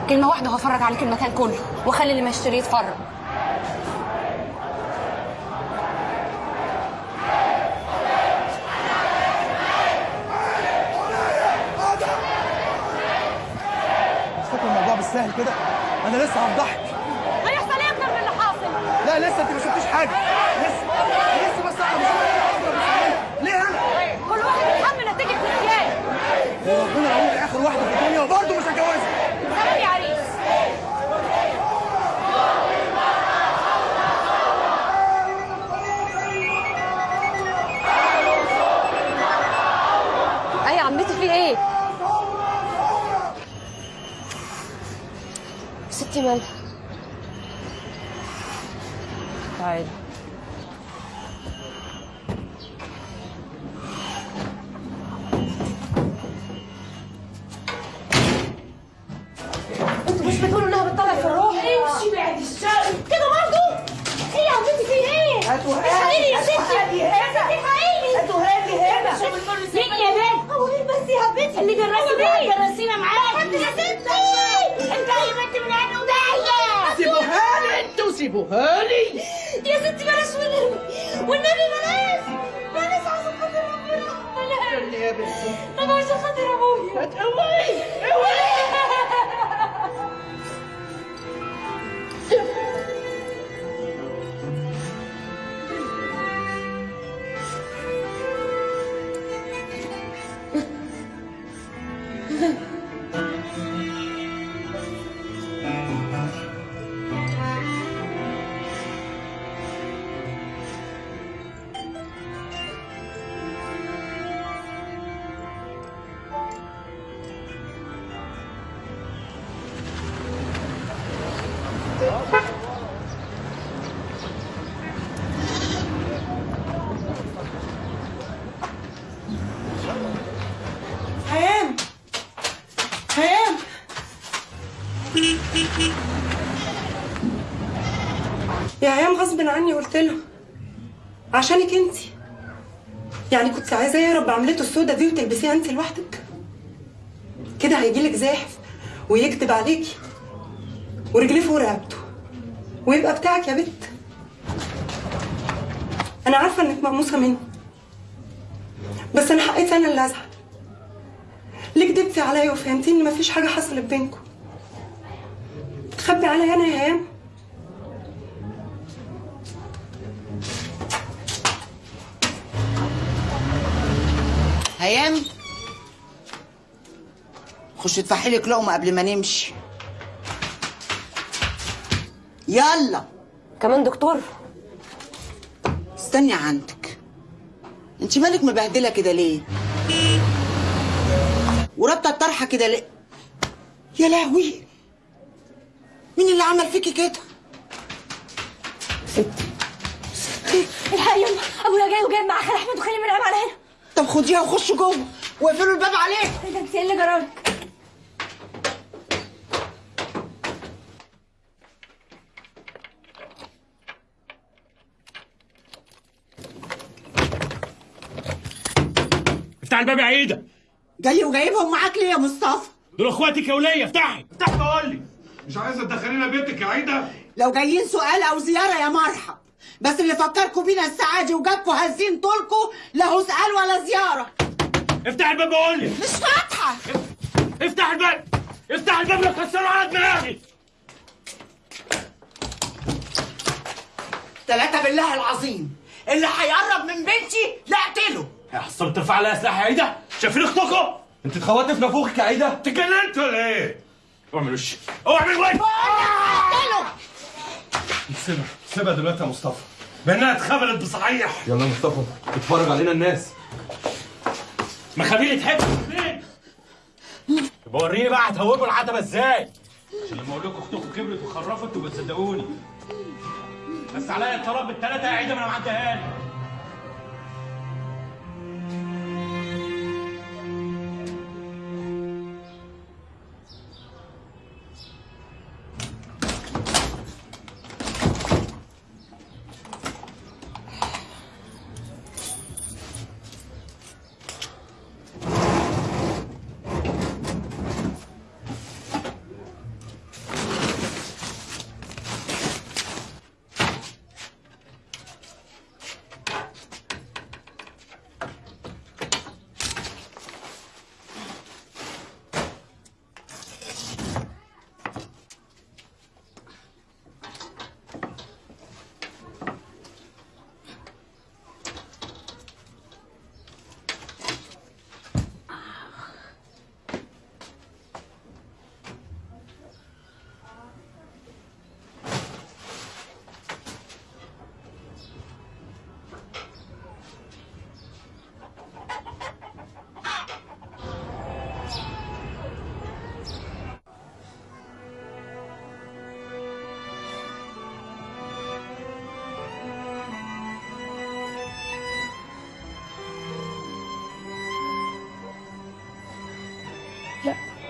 كلمة واحدة وهفرج عليك المكان كله واخلي اللي ما يشتري يتفرج مش فاكر الموضوع بالسهل كده أنا لسه غصب عني قلت له عشانك انت. يعني كنت عايزاه يهرب بعملته السودة دي وتلبسيها انت لوحدك. كده هيجيلك زاحف ويكتب عليكي ورجليه فوق رقبته ويبقى بتاعك يا بت. أنا عارفة إنك مقموصه مني بس أنا حقيت أنا اللي أزعل. ليه كدبتي عليا وفهمتيني مفيش حاجة حصلت بينكم تخبي عليا أنا يا هيام هيام خش تفحي لك لقمة قبل ما نمشي. يلا. كمان دكتور؟ استني عندك. انت مالك مبهدلة كده ليه؟ ورابطه الطرحة كده ليه؟ يا لهوي. مين اللي عمل فيكي كده؟ الحق يا يما أبويا جاي وجايب معاه خال أحمد وخلي من على هنا طب خديها وخشوا جوه. واقفلوا الباب عليه. إيه ده؟ انت إيه اللي جرالك؟ افتح الباب يا عيدة. جاي وجايبهم معاك ليه يا مصطفى؟ دول اخواتك يا وليه افتحي افتح بقول لي. مش عايزة تدخلينا بيتك يا عيدة؟ لو جايين سؤال أو زيارة يا مرحب. بس اللي فكركم بينا السعادي وجابكم هزين طولكم لا هو سؤال ولا زيارة. افتح الباب وقول لي. مش فاتحة. افتح الباب. افتح الباب لا تكسروا على دماغي ثلاثة بالله العظيم. اللي هيقرب من بنتي لا اقتله. يا حصل ترفع عليها سلاح يا عايده شايفين اختكم أنت اتخوتني في نافوخك يا عايده اتجننت ولا إيه؟ اعمل وش؟ اعمل وش اقتله سيبها سيبها دلوقتي يا مصطفى. بانها اتخبلت بصحيح. يلا يا مصطفى اتفرج علينا الناس. مخابيل تحب فين يبقى وريني بقى هتهوبوا العتبة إزاي؟ عشان لما أقول لكم أختكم كبرت وخرفت تبقى تصدقوني بس عليا الطلاق بالثلاثه يا عايده ما أنا معديها لك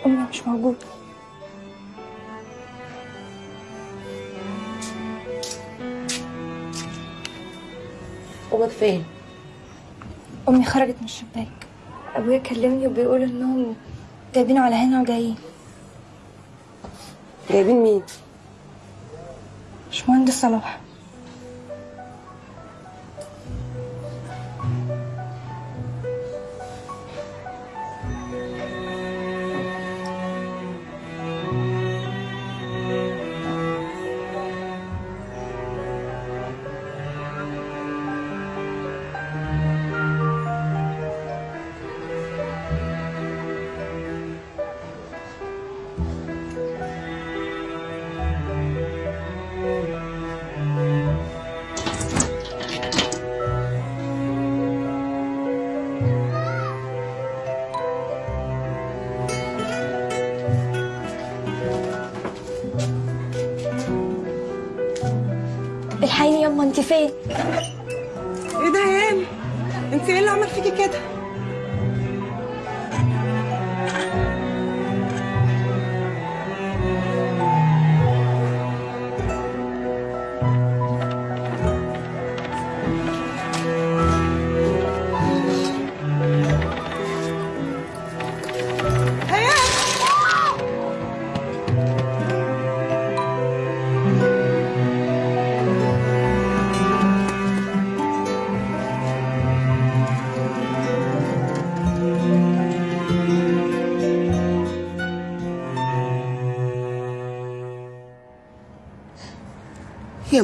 أمي مش موجودة أمك فين؟ أمي خرجت من الشباك أبويا كلمني وبيقول إنهم جايبينه على هنا وجايين جايبين مين؟ مش مهندس صلاح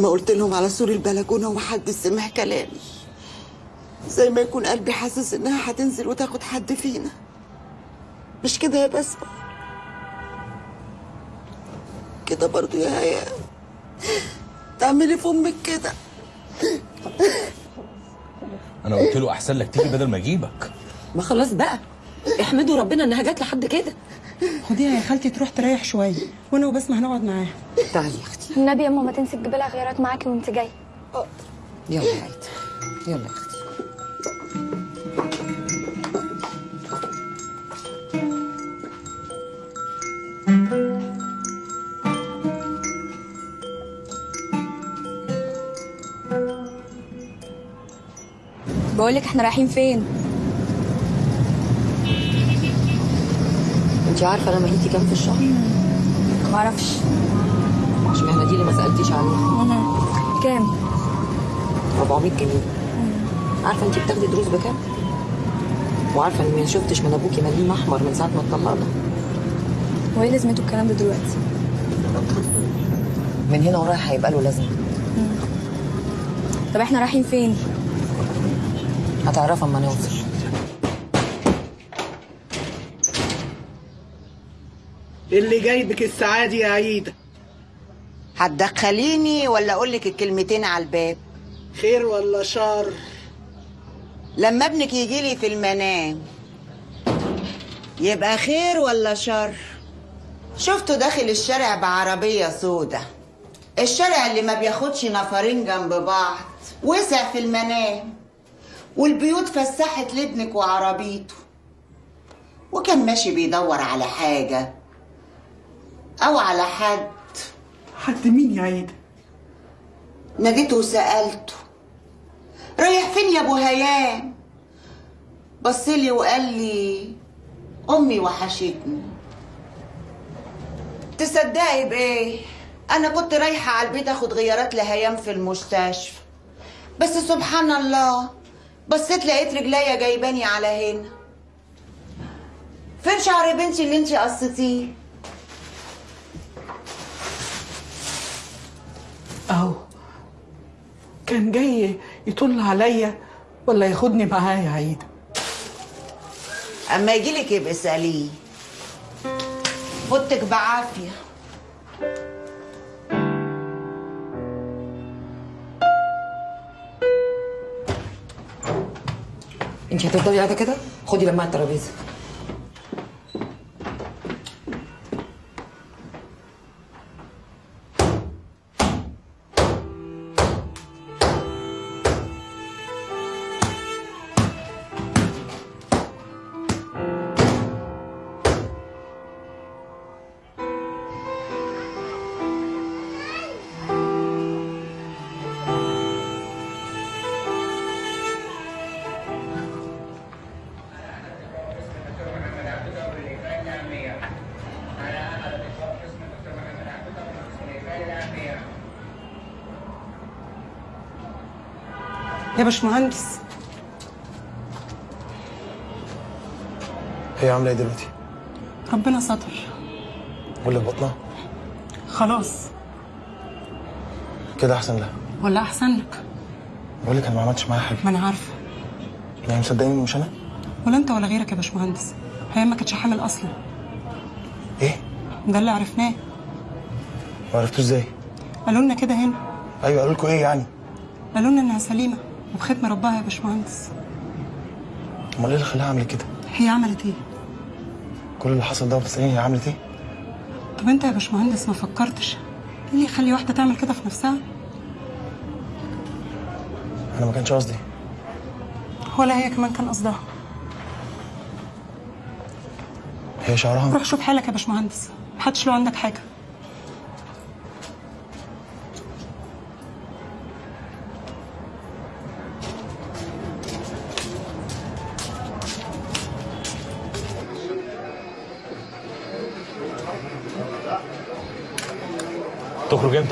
ما قلت لهم على سور البلكونة ومحدش سمع كلامي. زي ما يكون قلبي حاسس إنها هتنزل وتاخد حد فينا. مش كده يا بسمة كده برضو يا هيا تعملي في أمك كده. أنا قلت له أحسن لك تيجي بدل ما أجيبك. ما خلاص بقى. احمدوا ربنا إنها جت لحد كده. خديها يا خالتي تروح تريح شوية. وأنا وبسمة هنقعد معاها. تعالي يا أختي. النبي يما ما تنسي تجيبي لها غيارات معاكي وأنت جاية يلا يا عيدي يلا يا أختي. بقول لك إحنا رايحين فين؟ انت عارفة أنا مهيتي كام في الشهر؟ ما أعرفش. اشمعنى دي اللي ما سألتيش عليها كام؟ 400 جنيه. عارفة انت بتاخدي دروس بكام؟ وعارفة اني ما شفتش من أبوكي مليم أحمر من ساعة ما اتطلقنا. وإيه لازمته الكلام ده دلوقتي؟ من هنا ورايح هيبقى له لازمة. طب إحنا رايحين فين؟ هتعرفها اما نوصل. اللي جايبك السعادة يا عيدة هتدخليني ولا أقول لك الكلمتين على الباب؟ خير ولا شر؟ لما ابنك يجي لي في المنام. يبقى خير ولا شر؟ شفته داخل الشارع بعربية سودة. الشارع اللي ما بياخدش نفرين جنب بعض وسع في المنام. والبيوت فسحت لابنك وعربيته. وكان ماشي بيدور على حاجة أو على حد. حد مين يا عيدة ناديته وسألته. رايح فين يا أبو هيام؟ بصلي وقال لي أمي وحشتني. تصدقي بإيه؟ أنا كنت رايحة على البيت آخد غيارات لهيام في المستشفى. بس سبحان الله بصيت لقيت رجليا جايباني على هنا. فين شعر بنتي اللي انتي قصتيه؟ كان جاي يطل عليا ولا ياخدني معاه يا عيدة أما يجيلك يبقى اساليه فوتك بعافية. انت هتفضلي قاعدة كده؟ خدي لما الترابيزة. يا باشمهندس. هي عاملة إيه دلوقتي؟ ربنا ستر. واللي في بطنها؟ خلاص. كده أحسن لها. ولا أحسن لك. بقول لك أنا ما عملتش معاها حاجة. ما أنا عارفة. يعني مصدقيني مش أنا؟ ولا أنت ولا غيرك يا باشمهندس. هي ما كانتش حامل أصلا. إيه؟ ده اللي عرفناه. ما عرفتوش إزاي؟ قالوا لنا كده هنا. أيوه قالوا لكم إيه يعني؟ قالوا لنا إنها سليمة. وبختم ربها يا باشمهندس. أمال إيه اللي خلاها عملت كده؟ هي عملت إيه؟ كل اللي حصل ده بتساليني هي عملت إيه؟ طب أنت يا باشمهندس ما فكرتش إيه اللي يخلي واحدة تعمل كده في نفسها؟ أنا ما كانش قصدي. ولا هي كمان كان قصدها. هي شعرها؟ روح شوف حالك يا باشمهندس. محدش له عندك حاجة.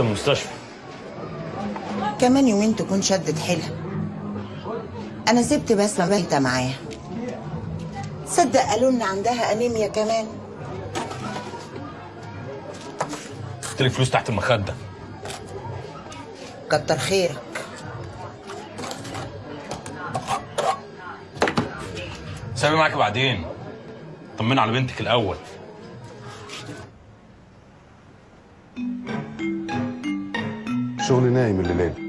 من المستشفى؟ كمان يومين تكون شدت حيلها. أنا سبت بسمه بايته معاها صدق قالوا لنا عندها أنيميا كمان. لك فلوس تحت المخدة. كتر خيرك. سامي معاك بعدين. طمنا على بنتك الأول. شغل نايم الليله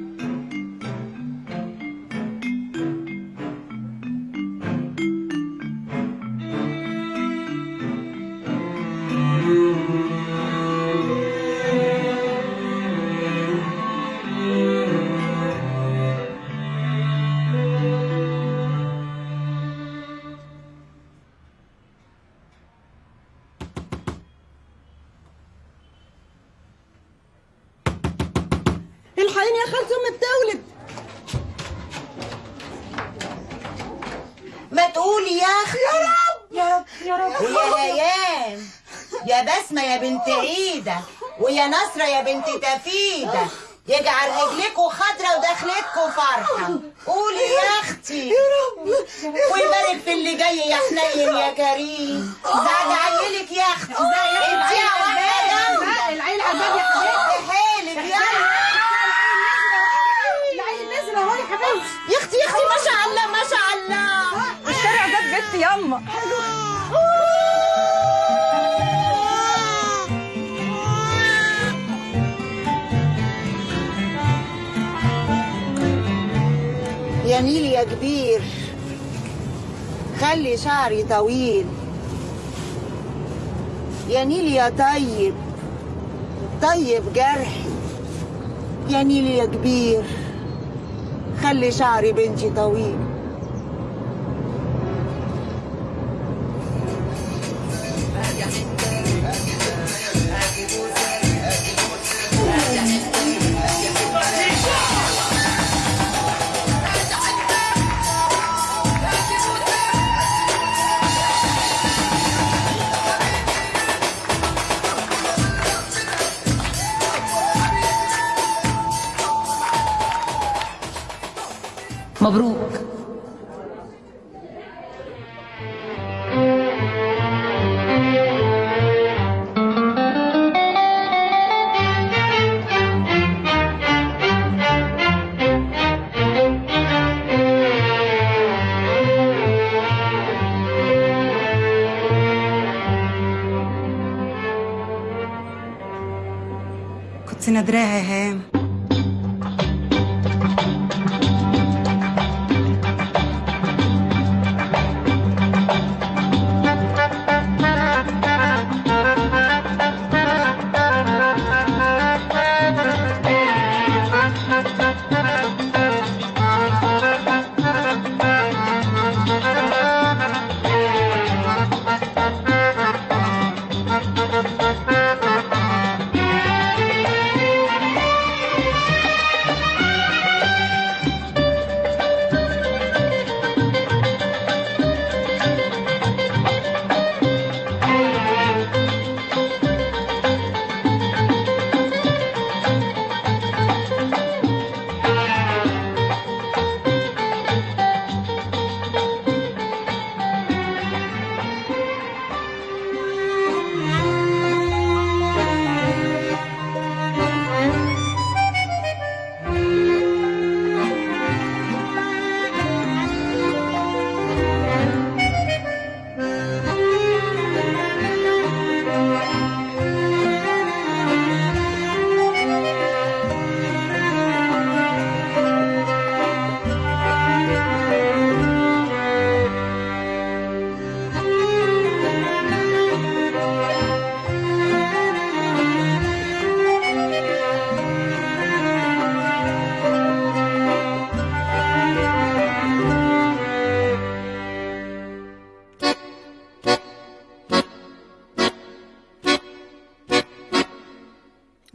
نيل يا كبير. خلي شعري طويل. يا نيل يا طيب. طيب جرحي يا نيل يا كبير. خلي شعري بنتي طويل. مبروک۔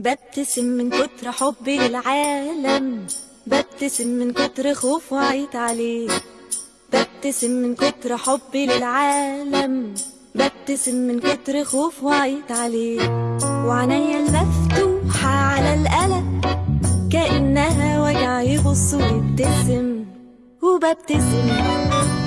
ببتسم من كتر حبي للعالم ببتسم من كتر خوف وعيت عليه. ببتسم من كتر حبي للعالم. ببتسم من كتر خوف وعيت عليه. وعينيا المفتوحة على القلق كأنها وجع يبص ويبتسم. وببتسم.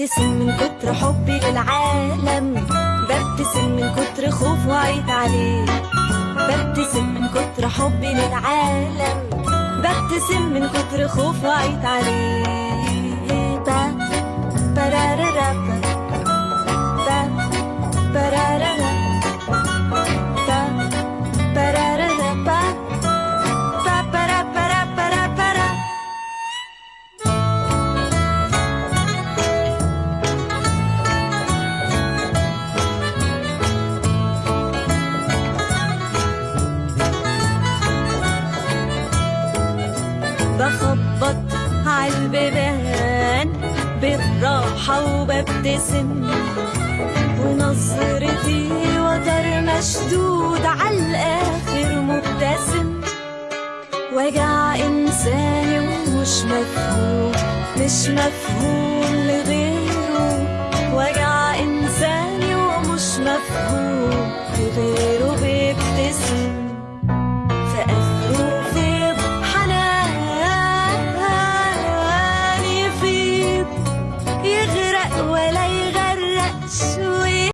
ببتسم من كتر حبي للعالم. ببتسم من كتر خوف وعيت عليه. ببتسم من كتر حبي للعالم. ببتسم من كتر خوف وعيت عليه. با برارارا با برارارا وببتسم ونظرتي وتر مشدود عالآخر مبتسم. وجع إنساني ومش مفهوم مش مفهوم لغيره. وجع إنساني ومش مفهوم لغيره